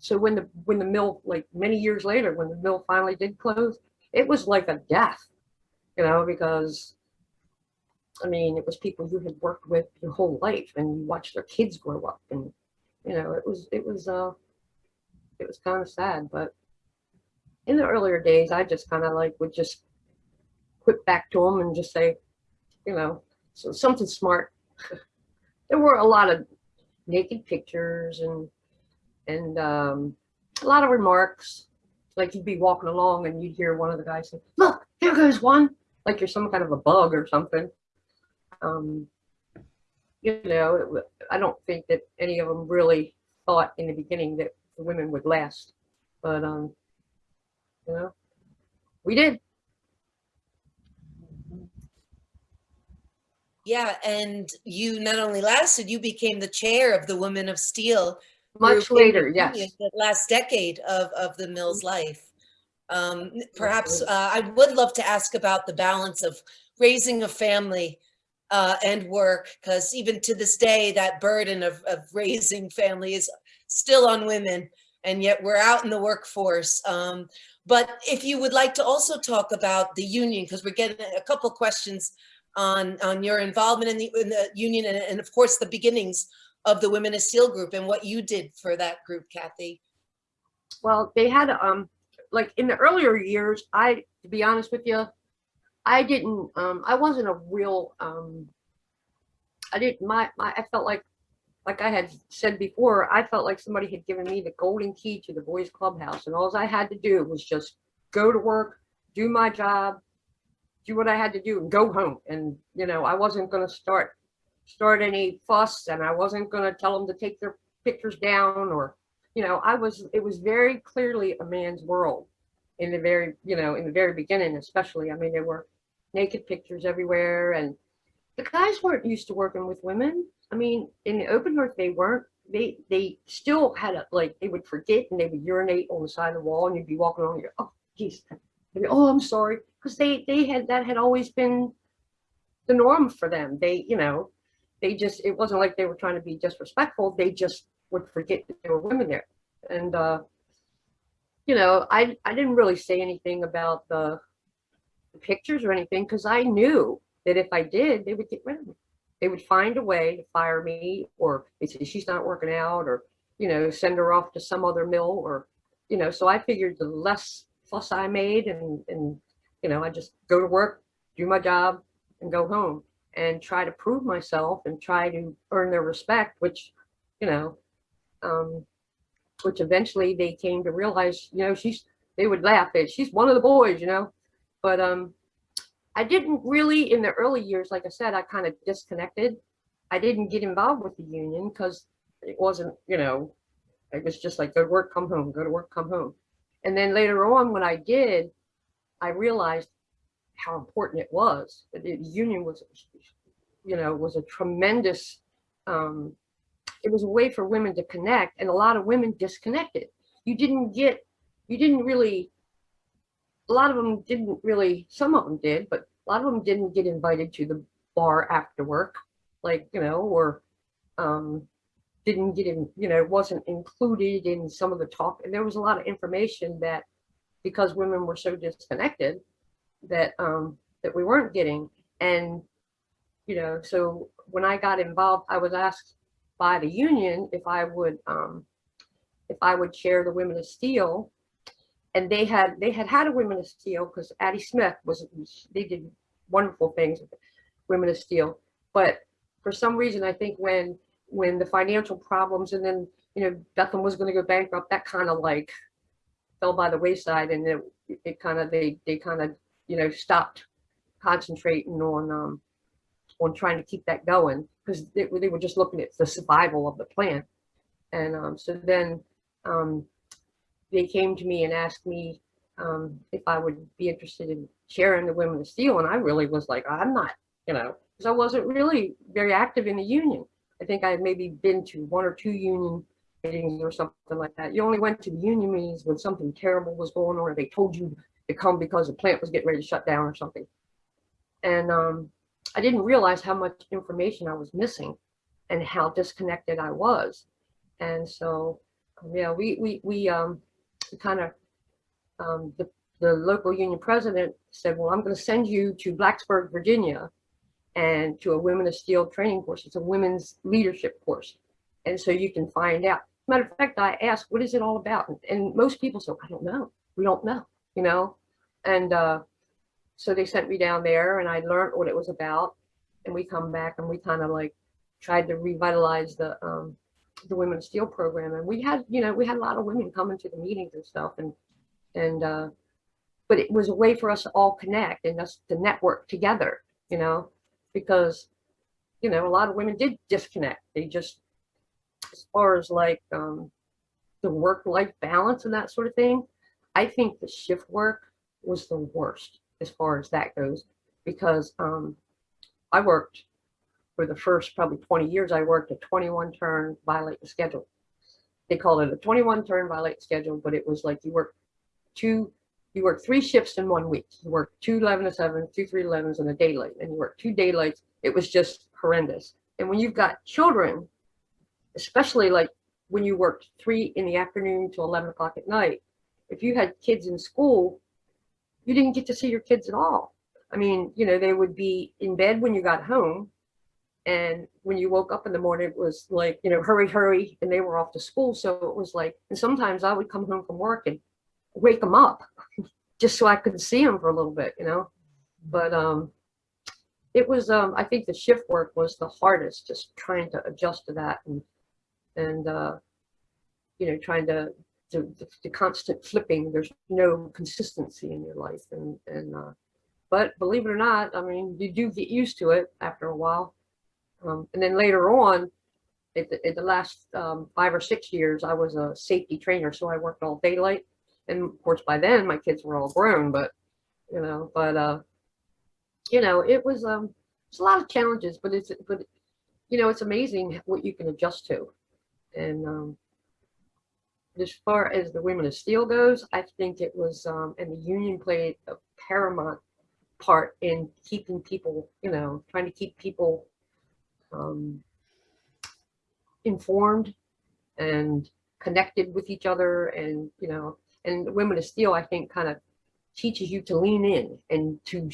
so when the, when the mill, like many years later, when the mill finally did close, it was like a death, you know, because I mean, it was people you had worked with your whole life and you watched their kids grow up and, you know, it was, it was, uh, it was kind of sad, but in the earlier days, I just kind of like would just quit back to them and just say, you know, so something smart. *laughs* there were a lot of naked pictures and, and, um, a lot of remarks. Like you'd be walking along and you'd hear one of the guys say, look, there goes one, like you're some kind of a bug or something um, you know, I don't think that any of them really thought in the beginning that the women would last, but um, you know, we did. Yeah, and you not only lasted, you became the chair of the Women of Steel. Much later, yes. The last decade of, of the mill's life. Um, perhaps, uh, I would love to ask about the balance of raising a family uh, and work, because even to this day, that burden of, of raising family is still on women, and yet we're out in the workforce. Um, but if you would like to also talk about the union, because we're getting a couple questions on, on your involvement in the, in the union and, and of course the beginnings of the Women of Steel group and what you did for that group, Kathy. Well, they had um, like in the earlier years, I, to be honest with you, I didn't, um, I wasn't a real, um, I didn't, my, my, I felt like, like I had said before, I felt like somebody had given me the golden key to the boys clubhouse and all I had to do was just go to work, do my job, do what I had to do and go home. And, you know, I wasn't gonna start, start any fuss and I wasn't gonna tell them to take their pictures down or, you know, I was, it was very clearly a man's world in the very, you know, in the very beginning, especially. I mean, there were naked pictures everywhere and the guys weren't used to working with women. I mean, in the open hearth, they weren't. They they still had a like they would forget and they would urinate on the side of the wall and you'd be walking along. And you're, oh, geez, be, oh, I'm sorry, because they they had that had always been the norm for them. They you know, they just it wasn't like they were trying to be disrespectful. They just would forget that there were women there, and uh, you know, I I didn't really say anything about the, the pictures or anything because I knew that if I did, they would get rid of me. They would find a way to fire me, or they say she's not working out, or you know, send her off to some other mill, or you know. So I figured the less fuss I made, and and you know, I just go to work, do my job, and go home, and try to prove myself and try to earn their respect, which, you know, um, which eventually they came to realize, you know, she's they would laugh at she's one of the boys, you know, but um I didn't really, in the early years, like I said, I kind of disconnected. I didn't get involved with the union because it wasn't, you know, it was just like go to work, come home, go to work, come home. And then later on, when I did, I realized how important it was. The union was, you know, was a tremendous, um, it was a way for women to connect and a lot of women disconnected. You didn't get, you didn't really a lot of them didn't really, some of them did, but a lot of them didn't get invited to the bar after work, like, you know, or um, didn't get in, you know, wasn't included in some of the talk. And there was a lot of information that because women were so disconnected that um, that we weren't getting. And, you know, so when I got involved, I was asked by the union if I would um, if I would chair the Women of Steel. And they had they had had a Women of Steel because Addie Smith was they did wonderful things with Women of Steel. But for some reason, I think when when the financial problems and then you know Bethlehem was going to go bankrupt, that kind of like fell by the wayside, and it it kind of they they kind of you know stopped concentrating on um on trying to keep that going because they, they were just looking at the survival of the plant, and um, so then um, they came to me and asked me um, if I would be interested in sharing the Women of Steel, and I really was like, I'm not, you know, because I wasn't really very active in the union. I think I had maybe been to one or two union meetings or something like that. You only went to the union meetings when something terrible was going on, or they told you to come because the plant was getting ready to shut down or something. And um, I didn't realize how much information I was missing and how disconnected I was. And so, yeah, we we we um kind of um, the the local union president said, well, I'm going to send you to Blacksburg, Virginia, and to a Women of Steel training course. It's a women's leadership course, and so you can find out. Matter of fact, I asked, what is it all about? And, and most people said, I don't know. We don't know, you know. And uh, so they sent me down there, and I learned what it was about. And we come back, and we kind of like tried to revitalize the um, the women's Steel program. And we had, you know, we had a lot of women coming to the meetings and stuff, and and uh, but it was a way for us to all connect and us to network together, you know, because you know a lot of women did disconnect. They just, as far as like um, the work-life balance and that sort of thing, I think the shift work was the worst as far as that goes, because um, I worked for the first probably 20 years. I worked a 21 turn violate the schedule. They called it a 21 turn violate schedule, but it was like you work two, you work three shifts in one week. You work two 11 to 7, two 3 11s, and a daylight, and you work two daylights. It was just horrendous. And when you've got children, especially like when you worked three in the afternoon till 11 o'clock at night, if you had kids in school, you didn't get to see your kids at all. I mean, you know, they would be in bed when you got home. And when you woke up in the morning, it was like, you know, hurry, hurry. And they were off to school. So it was like, and sometimes I would come home from work and wake them up *laughs* just so I could see them for a little bit, you know. But um, it was, um, I think the shift work was the hardest, just trying to adjust to that and, and uh, you know, trying to, to, the constant flipping. There's no consistency in your life. And, and uh, but believe it or not, I mean, you do get used to it after a while. Um, and then later on, at the, the last um, five or six years, I was a safety trainer. So I worked all daylight and of course by then my kids were all grown but you know but uh you know it was um it's a lot of challenges but it's but you know it's amazing what you can adjust to and um as far as the women of steel goes i think it was um and the union played a paramount part in keeping people you know trying to keep people um informed and connected with each other and you know and Women of Steel, I think, kind of teaches you to lean in and to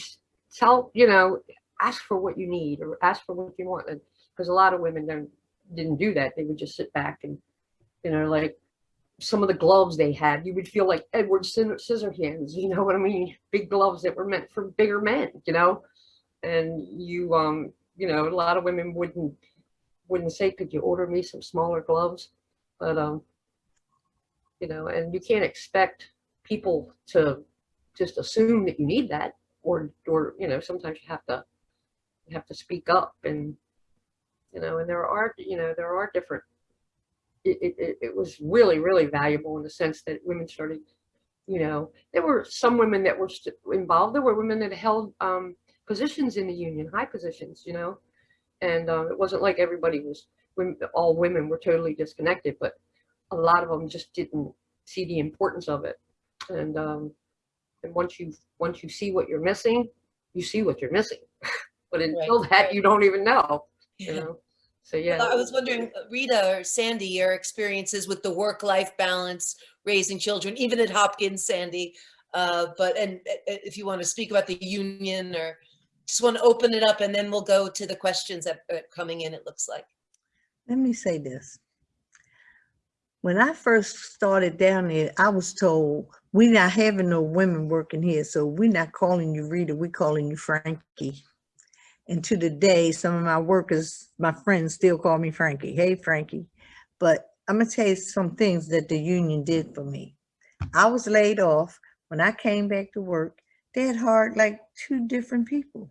tell, you know, ask for what you need or ask for what you want. Because a lot of women don't didn't do that. They would just sit back and, you know, like some of the gloves they had, you would feel like Edward Scissorhands, you know what I mean? *laughs* Big gloves that were meant for bigger men, you know? And you, um, you know, a lot of women wouldn't, wouldn't say, could you order me some smaller gloves? But, um, you know, and you can't expect people to just assume that you need that or, or, you know, sometimes you have to, you have to speak up and, you know, and there are, you know, there are different, it, it, it was really, really valuable in the sense that women started, you know, there were some women that were involved. There were women that held um, positions in the union, high positions, you know, and uh, it wasn't like everybody was, all women were totally disconnected, but a lot of them just didn't see the importance of it. And, um, And once you, once you see what you're missing, you see what you're missing. *laughs* But Right, until that, right. you don't even know, you know? So, yeah. I was wondering, uh, Rita or Sandy, your experiences with the work-life balance, raising children, even at Hopkins, Sandy. Uh, but, and uh, if you want to speak about the union or just want to open it up and then we'll go to the questions that are coming in, it looks like. Let me say this. When I first started down there, I was told, we're not having no women working here, so we're not calling you Rita, we're calling you Frankie. And to the day, some of my workers, my friends still call me Frankie. Hey, Frankie. But I'm gonna tell you some things that the union did for me. I was laid off. When I came back to work, they had hired like two different people.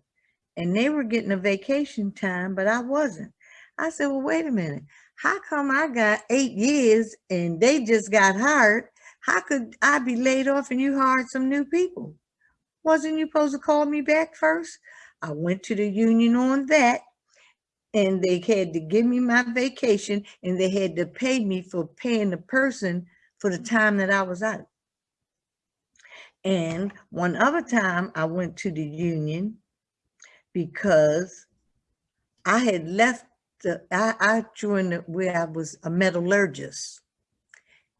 And they were getting a vacation time, but I wasn't. I said, well, wait a minute. How come I got eight years and they just got hired? How could I be laid off and you hired some new people? Wasn't you supposed to call me back first? I went to the union on that and they had to give me my vacation and they had to pay me for paying the person for the time that I was out. And one other time I went to the union because I had left the, I, I joined where I was a metallurgist.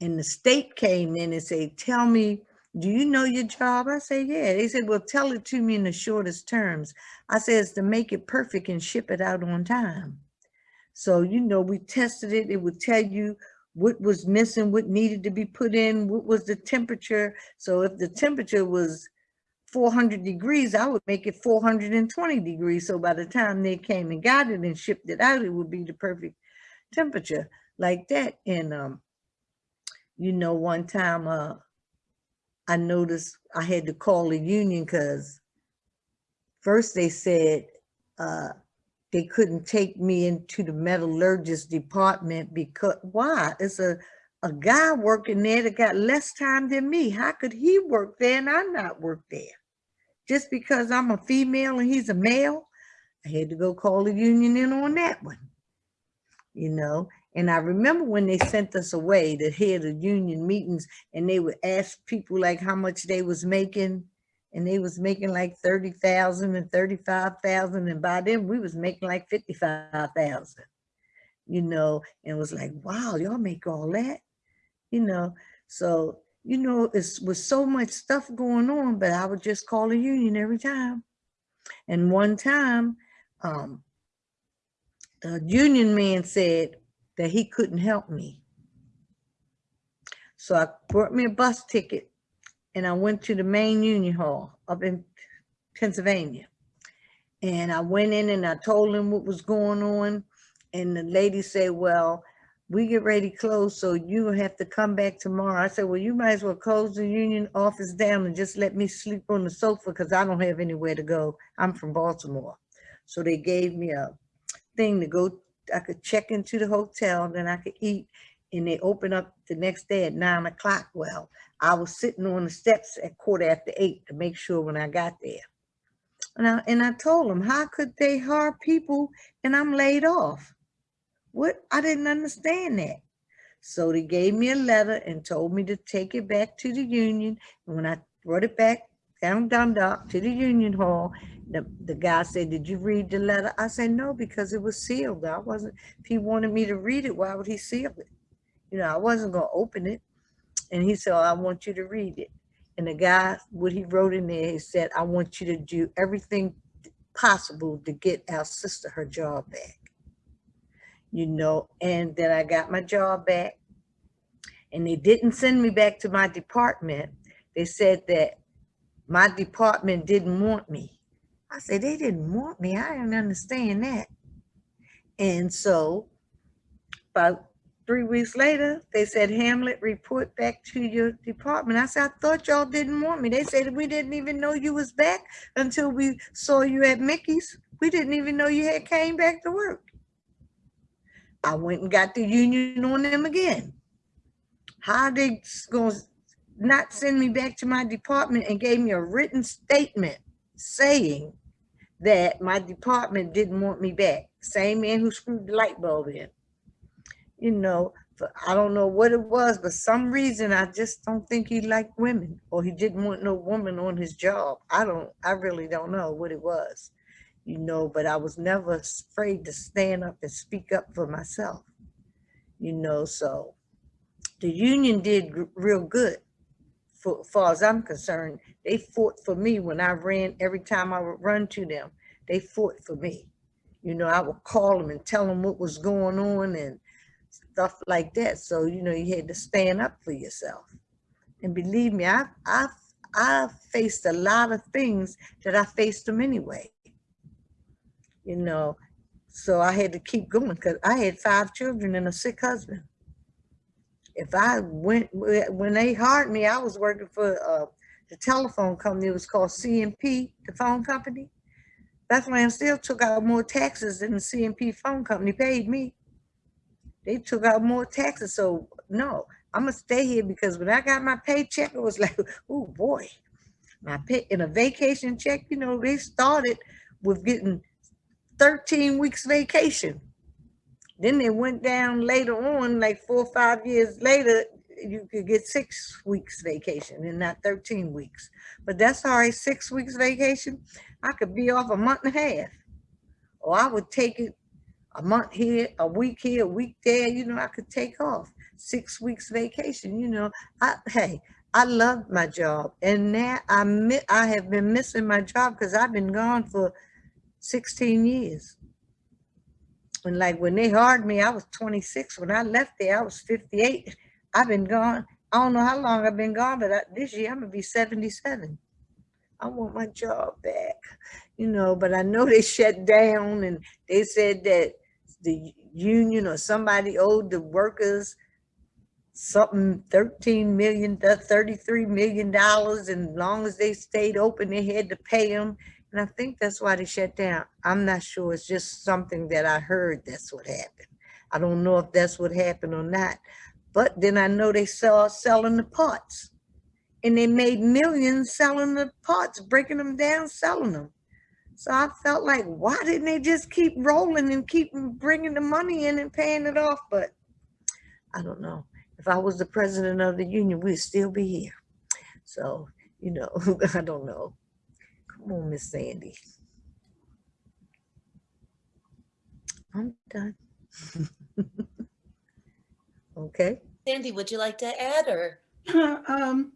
And the state came in and said, tell me, do you know your job? I said, yeah. They said, well, tell it to me in the shortest terms. I said, it's to make it perfect and ship it out on time. So, you know, we tested it. It would tell you what was missing, what needed to be put in, what was the temperature. So if the temperature was 400 degrees, I would make it 420 degrees. So by the time they came and got it and shipped it out, it would be the perfect temperature like that. And, um, you know, one time, uh, I noticed I had to call the union because first they said, uh, they couldn't take me into the metallurgist department because, why? It's a, a guy working there that got less time than me. How could he work there and I not work there? Just because I'm a female and he's a male, I had to go call the union in on that one. You know, and I remember when they sent us away to hear the union meetings and they would ask people like how much they was making and they was making like 30,000 and 35,000 and by then we was making like 55,000 you know and it was like wow y'all make all that you know so you know it's was so much stuff going on but I would just call the union every time and one time um the union man said that he couldn't help me so I brought me a bus ticket and I went to the main union hall up in Pennsylvania. And I went in and I told him what was going on. And the lady said, well, we get ready to close, so you have to come back tomorrow. I said, well, you might as well close the union office down and just let me sleep on the sofa because I don't have anywhere to go. I'm from Baltimore. So they gave me a thing to go, I could check into the hotel, then I could eat. And they opened up the next day at nine o'clock. Well, I was sitting on the steps at quarter after eight to make sure when I got there. And I, and I told them, how could they hire people and I'm laid off? What? I didn't understand that. So they gave me a letter and told me to take it back to the union. And when I brought it back down Dundalk to the union hall, the, the guy said, did you read the letter? I said, no, because it was sealed. I wasn't, if he wanted me to read it, why would he seal it? You know, I wasn't gonna open it. And he said, "Oh, I want you to read it. And the guy, what he wrote in there, he said, I want you to do everything possible to get our sister her job back. You know, and then I got my job back. And they didn't send me back to my department. They said that my department didn't want me. I said, they didn't want me. I didn't understand that. And so about three weeks later, they said, Hamlet, report back to your department. I said, I thought y'all didn't want me. They said, we didn't even know you was back until we saw you at Mickey's. We didn't even know you had came back to work. I went and got the union on them again. How they gonna not send me back to my department and gave me a written statement saying that my department didn't want me back. Same man who screwed the light bulb in you know, I don't know what it was, but some reason I just don't think he liked women or he didn't want no woman on his job. I don't, I really don't know what it was, you know, but I was never afraid to stand up and speak up for myself, you know, so the union did real good. For, far as I'm concerned, they fought for me when I ran, every time I would run to them, they fought for me. You know, I would call them and tell them what was going on and stuff like that. So, you know, you had to stand up for yourself. And believe me, I've I, I faced a lot of things that I faced them anyway. You know, so I had to keep going because I had five children and a sick husband. If I went, when they hired me, I was working for uh, the telephone company. It was called C&P, the phone company. Bethlehem still took out more taxes than the C&P phone company paid me they took out more taxes. So no, I'm gonna stay here because when I got my paycheck, it was *laughs* like, oh boy, my pay in a vacation check. You know, they started with getting 13 weeks vacation. Then they went down later on, like four or five years later, you could get six weeks vacation and not 13 weeks. But that's all right, six weeks vacation. I could be off a month and a half. Or I would take it a month here, a week here, a week there, you know, I could take off six weeks vacation, you know. I, hey, I love my job and now I I have been missing my job because I've been gone for 16 years. And like when they hired me, I was 26. When I left there, I was 58. I've been gone. I don't know how long I've been gone, but I, this year I'm gonna be 77. I want my job back, you know, but I know *laughs* they shut down and they said that the union or somebody owed the workers something 13 million, uh, 33 million dollars. And long as they stayed open, they had to pay them. And I think that's why they shut down. I'm not sure. It's just something that I heard that's what happened. I don't know if that's what happened or not. But then I know they saw selling the parts. And they made millions selling the parts, breaking them down, selling them. So I felt like, why didn't they just keep rolling and keep bringing the money in and paying it off? But I don't know. If I was the president of the union, we'd still be here. So, you know, *laughs* I don't know. Come on, Miss Sandy. I'm done. *laughs* okay. Sandy, would you like to add or? *laughs* Um,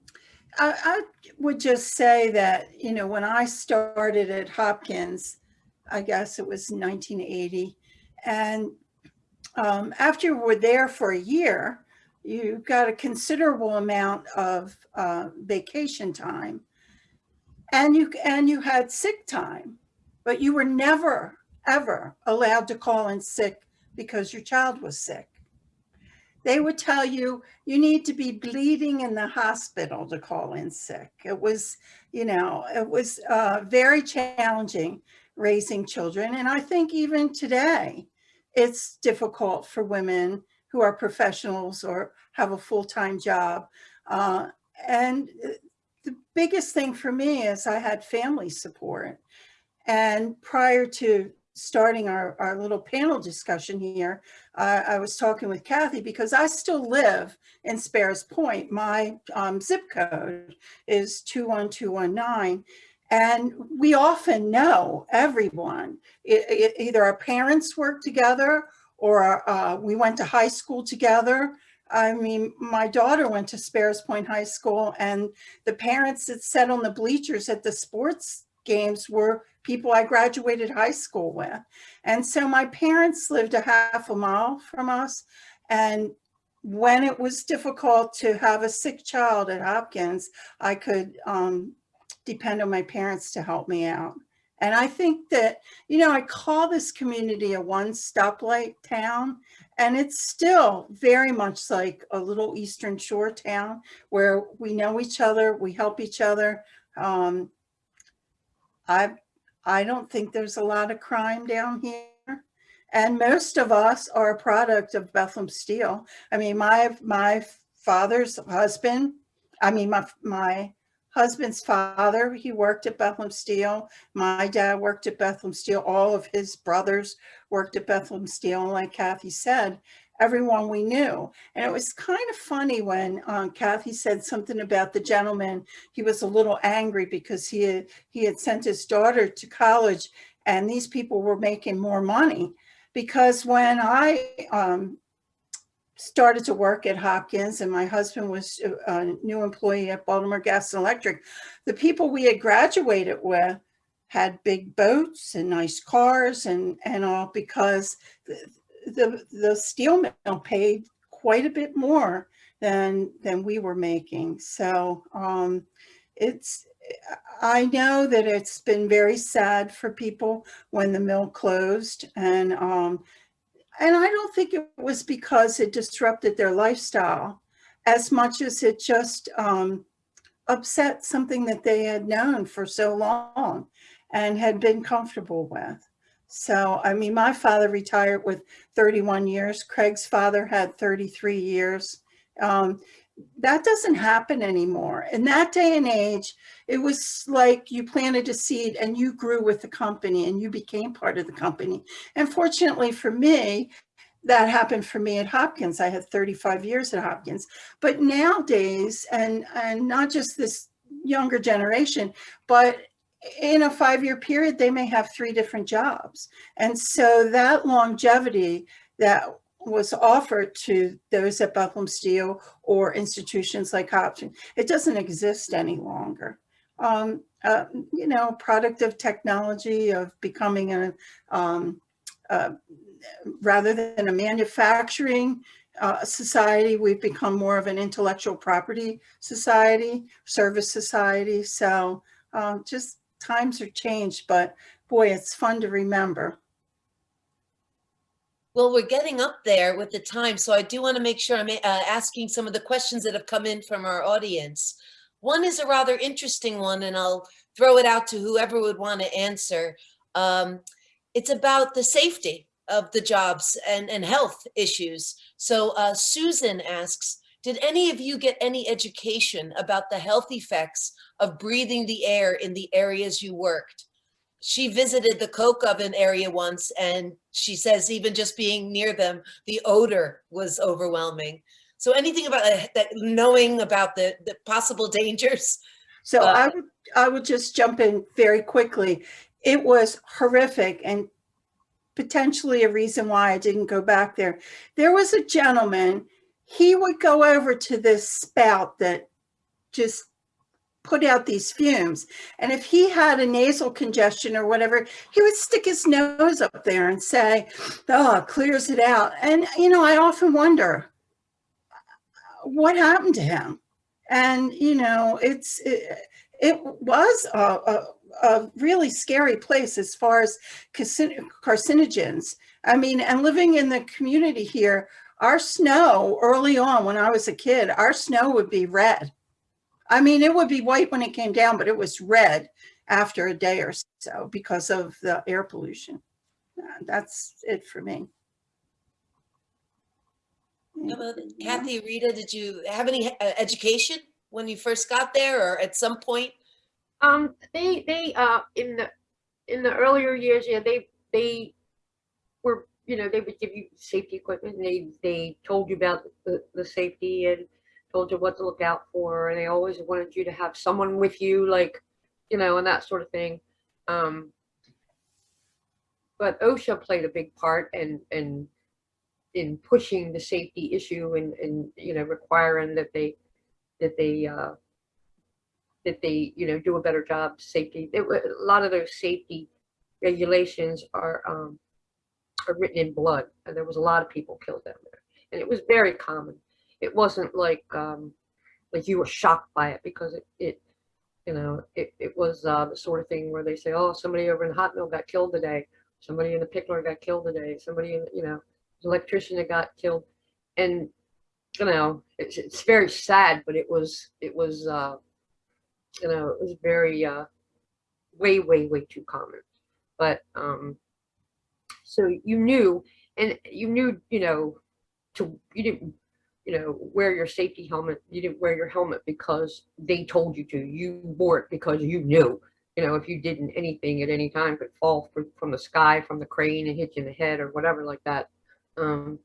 I, I would just say that, you know, when I started at Hopkins, I guess it was 1980, and um, after you were there for a year, you got a considerable amount of uh, vacation time, and you and you had sick time, but you were never ever allowed to call in sick because your child was sick they would tell you you need to be bleeding in the hospital to call in sick. It was, you know, it was uh, very challenging raising children. And I think even today, it's difficult for women who are professionals or have a full-time job. Uh, and the biggest thing for me is I had family support. And prior to starting our, our little panel discussion here, uh, I was talking with Kathy because I still live in Sparrows Point. My um, zip code is 21219. And we often know everyone. It, it, either our parents work together or uh, we went to high school together. I mean, my daughter went to Sparrows Point High School and the parents that sat on the bleachers at the sports games were people I graduated high school with. And so my parents lived a half a mile from us. And when it was difficult to have a sick child at Hopkins, I could um, depend on my parents to help me out. And I think that, you know, I call this community a one stoplight town, and it's still very much like a little Eastern Shore town where we know each other, we help each other. Um, I've I don't think there's a lot of crime down here. And most of us are a product of Bethlehem Steel. I mean, my my father's husband, I mean, my, my husband's father, he worked at Bethlehem Steel. My dad worked at Bethlehem Steel. All of his brothers worked at Bethlehem Steel. And like Kathy said, everyone we knew. And it was kind of funny when um, Kathy said something about the gentleman. He was a little angry because he had, he had sent his daughter to college and these people were making more money. Because when I um, started to work at Hopkins and my husband was a new employee at Baltimore Gas and Electric, the people we had graduated with had big boats and nice cars and, and all because the, the, the steel mill paid quite a bit more than, than we were making. So um, it's, I know that it's been very sad for people when the mill closed and um, and I don't think it was because it disrupted their lifestyle as much as it just um, upset something that they had known for so long and had been comfortable with. So, I mean, my father retired with 31 years. Craig's father had 33 years. Um, that doesn't happen anymore. In that day and age, it was like you planted a seed and you grew with the company and you became part of the company. And fortunately for me, that happened for me at Hopkins. I had 35 years at Hopkins. But nowadays, and, and not just this younger generation, but in a five-year period, they may have three different jobs. And so that longevity that was offered to those at Buffalo Steel or institutions like Hopkins, it doesn't exist any longer. Um, uh, you know, product of technology, of becoming a, um, uh, rather than a manufacturing uh, society, we've become more of an intellectual property society, service society. So um, just times are changed, but boy, it's fun to remember. Well, we're getting up there with the time, so I do want to make sure I'm uh, asking some of the questions that have come in from our audience. One is a rather interesting one, and I'll throw it out to whoever would want to answer. Um, it's about the safety of the jobs and, and health issues. So uh, Susan asks, did any of you get any education about the health effects of breathing the air in the areas you worked? she visited the coke oven area once and she says even just being near them, the odor was overwhelming. So anything about uh, that, knowing about the, the possible *laughs* dangers? So Uh, I would, I would just jump in very quickly. It was horrific and potentially a reason why I didn't go back there. There was a gentleman, he would go over to this spout that just put out these fumes. And if he had a nasal congestion or whatever, he would stick his nose up there and say, oh, clears it out. And, you know, I often wonder what happened to him. And, you know, it's, it, it was a, a, a really scary place as far as carcinogens. I mean, and living in the community here, our snow early on when I was a kid, our snow would be red I mean, it would be white when it came down, but it was red after a day or so because of the air pollution. Uh, That's it for me. Kathy, Rita, did you have any uh, education when you first got there or at some point? Um, they, they, uh, in the, in the earlier years, yeah, they, they were, you know, they would give you safety equipment and they, they told you about the, the safety and told you what to look out for and they always wanted you to have someone with you, like, you know, and that sort of thing. Um, but OSHA played a big part and, and in pushing the safety issue and, and, you know, requiring that they, that they, uh, that they, you know, do a better job safety. It, a lot of those safety regulations are, um, are written in blood and there was a lot of people killed down there. And it was very common. It wasn't like, um, like you were shocked by it because it, it you know, it, it was uh, the sort of thing where they say, oh, somebody over in the hot mill got killed today. Somebody in the pickler got killed today. Somebody in, you know, electrician that got killed. And, you know, it's, it's very sad, but it was, it was, uh, you know, it was very, uh, way, way, way too common. But, um, so you knew, and you knew, you know, to, you didn't, you know, wear your safety helmet. You didn't wear your helmet because they told you to. You wore it because you knew, you know, if you didn't anything at any time could fall from, from the sky, from the crane and hit you in the head or whatever like that. Um,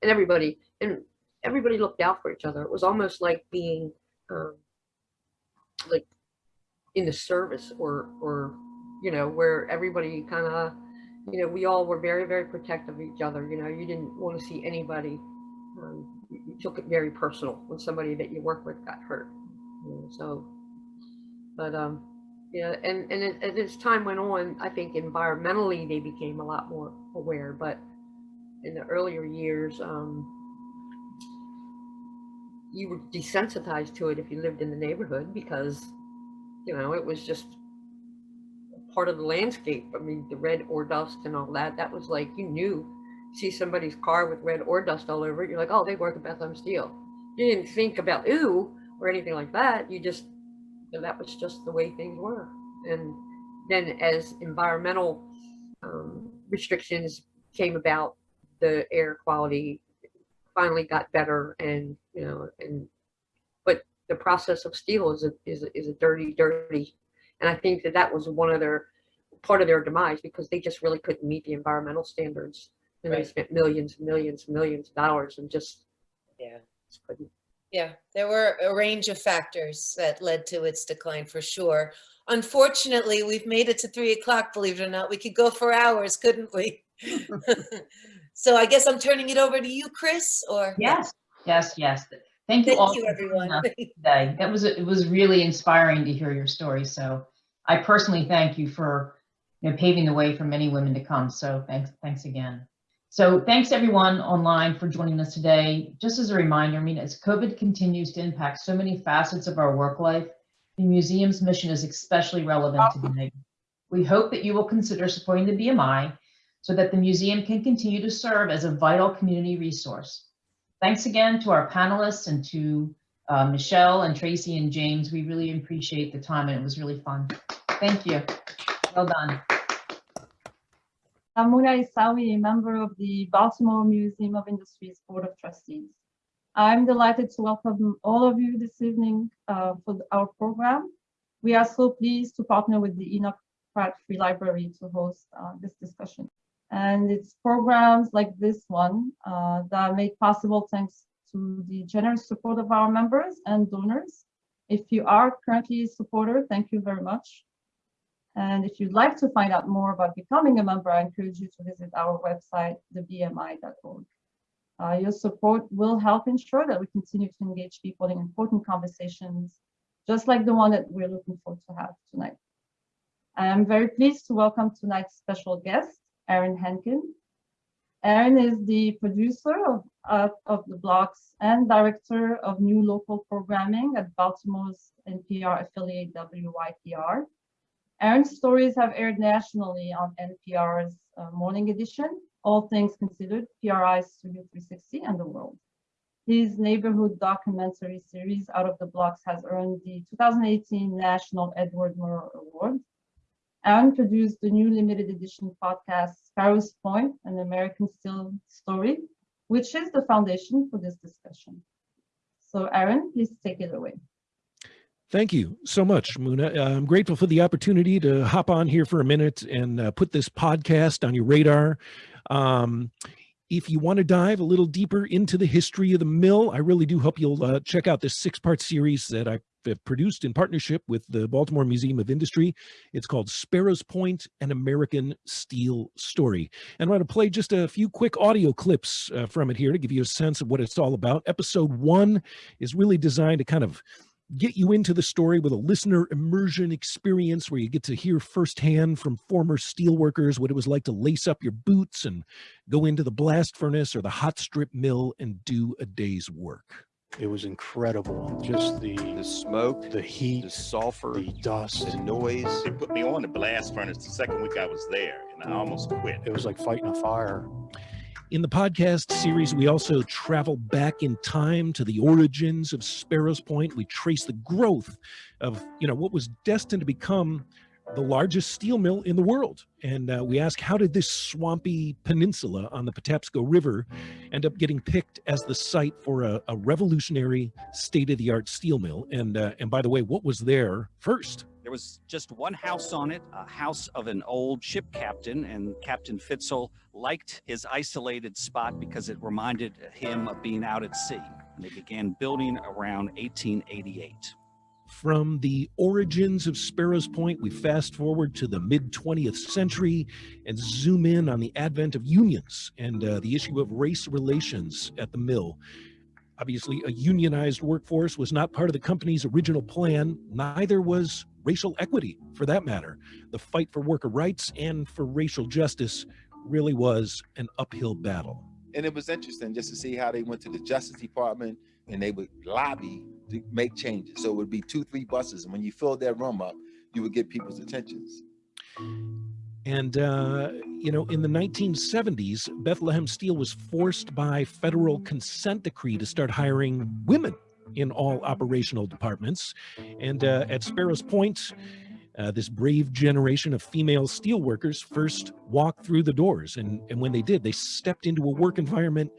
and everybody and everybody looked out for each other. It was almost like being um, like in the service or or you know where everybody kind of you know we all were very very protective of each other. You know you didn't want to see anybody. Um, you, took it very personal when somebody that you work with got hurt. You know, so, but um, yeah, and and it, as as time went on, I think environmentally they became a lot more aware. But in the earlier years, um, you were desensitized to it if you lived in the neighborhood because, you know, it was just part of the landscape. I mean, the red ore dust and all that, that was like, you knew, see somebody's car with red ore dust all over it, you're like, oh, they work at Bethlehem Steel. You didn't think about, ooh, or anything like that. You just, that was just the way things were. And then as environmental um, restrictions came about, the air quality finally got better and you know and but the process of steel is a is a, is a dirty dirty and i think that that was one of their part of their demise because they just really couldn't meet the environmental standards and they Right. spent millions and millions and millions of dollars and just Yeah. just couldn't Yeah, there were a range of factors that led to its decline for sure. Unfortunately, we've made it to three o'clock, believe it or not. We could go for hours, couldn't we? *laughs* So I guess I'm turning it over to you, Chris, or? Yes, yes, yes. Thank you Thank all you, for everyone. today. That was, it was really inspiring to hear your story. So I personally thank you for, you know, paving the way for many women to come. So thanks, thanks again. So thanks everyone online for joining us today. Just as a reminder, I mean, as COVID continues to impact so many facets of our work life, the museum's mission is especially relevant today. We hope that you will consider supporting the BMI so that the museum can continue to serve as a vital community resource. Thanks again to our panelists and to uh, Michelle and Tracy and James. We really appreciate the time and it was really fun. Thank you. Well done. I'm Muna Isawi, a member of the Baltimore Museum of Industries Board of Trustees. I'm delighted to welcome all of you this evening uh, for our program. We are so pleased to partner with the Enoch Pratt Free Library to host uh, this discussion. And it's programs like this one uh, that are made possible thanks to the generous support of our members and donors. If you are currently a supporter, thank you very much. And if you'd like to find out more about becoming a member, I encourage you to visit our website, thebmi.org. Uh, your support will help ensure that we continue to engage people in important conversations, just like the one that we're looking forward to have tonight. I am very pleased to welcome tonight's special guest, Aaron Henkin. Aaron is the producer of, uh, of the blocks and director of new local programming at Baltimore's NPR affiliate WYPR. Aaron's stories have aired nationally on NPR's uh, Morning Edition, All Things Considered, PRI Studio 360, and The World. His neighborhood documentary series, Out of the Blocks, has earned the 2018 National Edward Murrow Award. Aaron produced the new limited edition podcast, Sparrow's Point, an American Steel Story, which is the foundation for this discussion. So Aaron, please take it away. Thank you so much, Muna. Uh, I'm grateful for the opportunity to hop on here for a minute and uh, put this podcast on your radar. Um, if you want to dive a little deeper into the history of the mill, I really do hope you'll uh, check out this six-part series that I've produced in partnership with the Baltimore Museum of Industry. It's called Sparrows Point, an American Steel Story. And I'm going to play just a few quick audio clips uh, from it here to give you a sense of what it's all about. Episode one is really designed to kind of get you into the story with a listener immersion experience where you get to hear firsthand from former steelworkers what it was like to lace up your boots and go into the blast furnace or the hot strip mill and do a day's work. It was incredible. Just the the smoke, the heat, the sulfur, the dust. the noise. They put me on the blast furnace the second week I was there, and I almost quit. It was like fighting a fire. In the podcast series, we also travel back in time to the origins of Sparrows Point. We trace the growth of, you know, what was destined to become the largest steel mill in the world. And uh, we ask, how did this swampy peninsula on the Patapsco River end up getting picked as the site for a, a revolutionary state-of-the-art steel mill? And uh, and by the way, what was there first? There was just one house on it, a house of an old ship captain, and Captain Fitzel liked his isolated spot because it reminded him of being out at sea. And they began building around 1888. From the origins of Sparrows Point, we fast forward to the mid 20th century and zoom in on the advent of unions and uh, the issue of race relations at the mill. Obviously, a unionized workforce was not part of the company's original plan, neither was racial equity for that matter. The fight for worker rights and for racial justice really was an uphill battle. And it was interesting just to see how they went to the Justice Department and they would lobby to make changes. So it would be two, three buses. And when you filled that room up, you would get people's attentions. And, uh, you know, in the 1970s, Bethlehem Steel was forced by federal consent decree to start hiring women in all operational departments. And uh, at Sparrows Point, uh, this brave generation of female steelworkers first walked through the doors. And, and when they did, they stepped into a work environment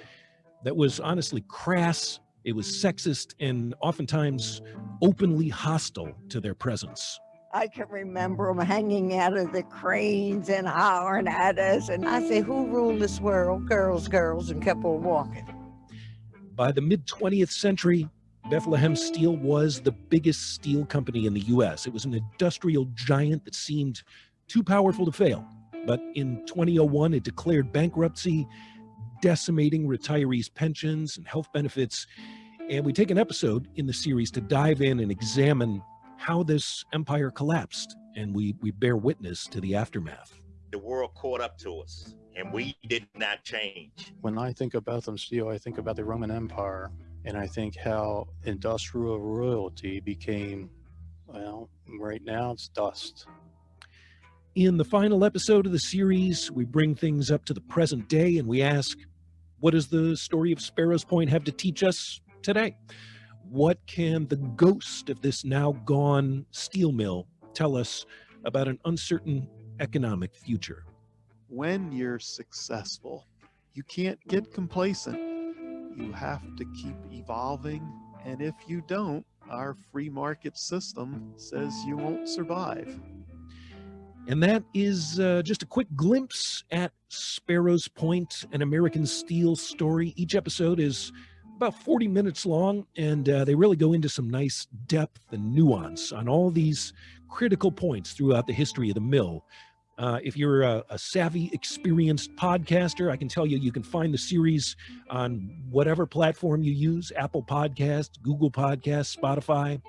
that was honestly crass, it was sexist, and oftentimes openly hostile to their presence. I can remember them hanging out of the cranes and hollering at us. And I say, who ruled this world? Girls, girls, and kept on walking. By the mid 20th century, Bethlehem Steel was the biggest steel company in the US. It was an industrial giant that seemed too powerful to fail. But in 2001, it declared bankruptcy, decimating retirees' pensions and health benefits. And we take an episode in the series to dive in and examine how this empire collapsed. And we, we bear witness to the aftermath. The world caught up to us, and we did not change. When I think of Bethlehem Steel, I think about the Roman Empire, and I think how industrial royalty became, well, right now it's dust. In the final episode of the series, we bring things up to the present day and we ask, what does the story of Sparrows Point have to teach us today? What can the ghost of this now gone steel mill tell us about an uncertain economic future? When you're successful, you can't get complacent. You have to keep evolving. And if you don't, our free market system says you won't survive. And that is uh, just a quick glimpse at Sparrows Point, an American Steel story. Each episode is about 40 minutes long, and uh, they really go into some nice depth and nuance on all these critical points throughout the history of the mill. Uh, if you're a, a, savvy, experienced podcaster, I can tell you you can find the series on whatever platform you use: Apple Podcasts, Google Podcasts, Spotify.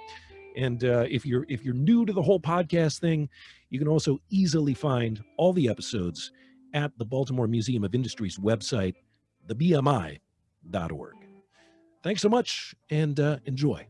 And uh, if you're if you're new to the whole podcast thing, you can also easily find all the episodes at the Baltimore Museum of Industry's website, thebmi.org. Thanks so much and uh, enjoy.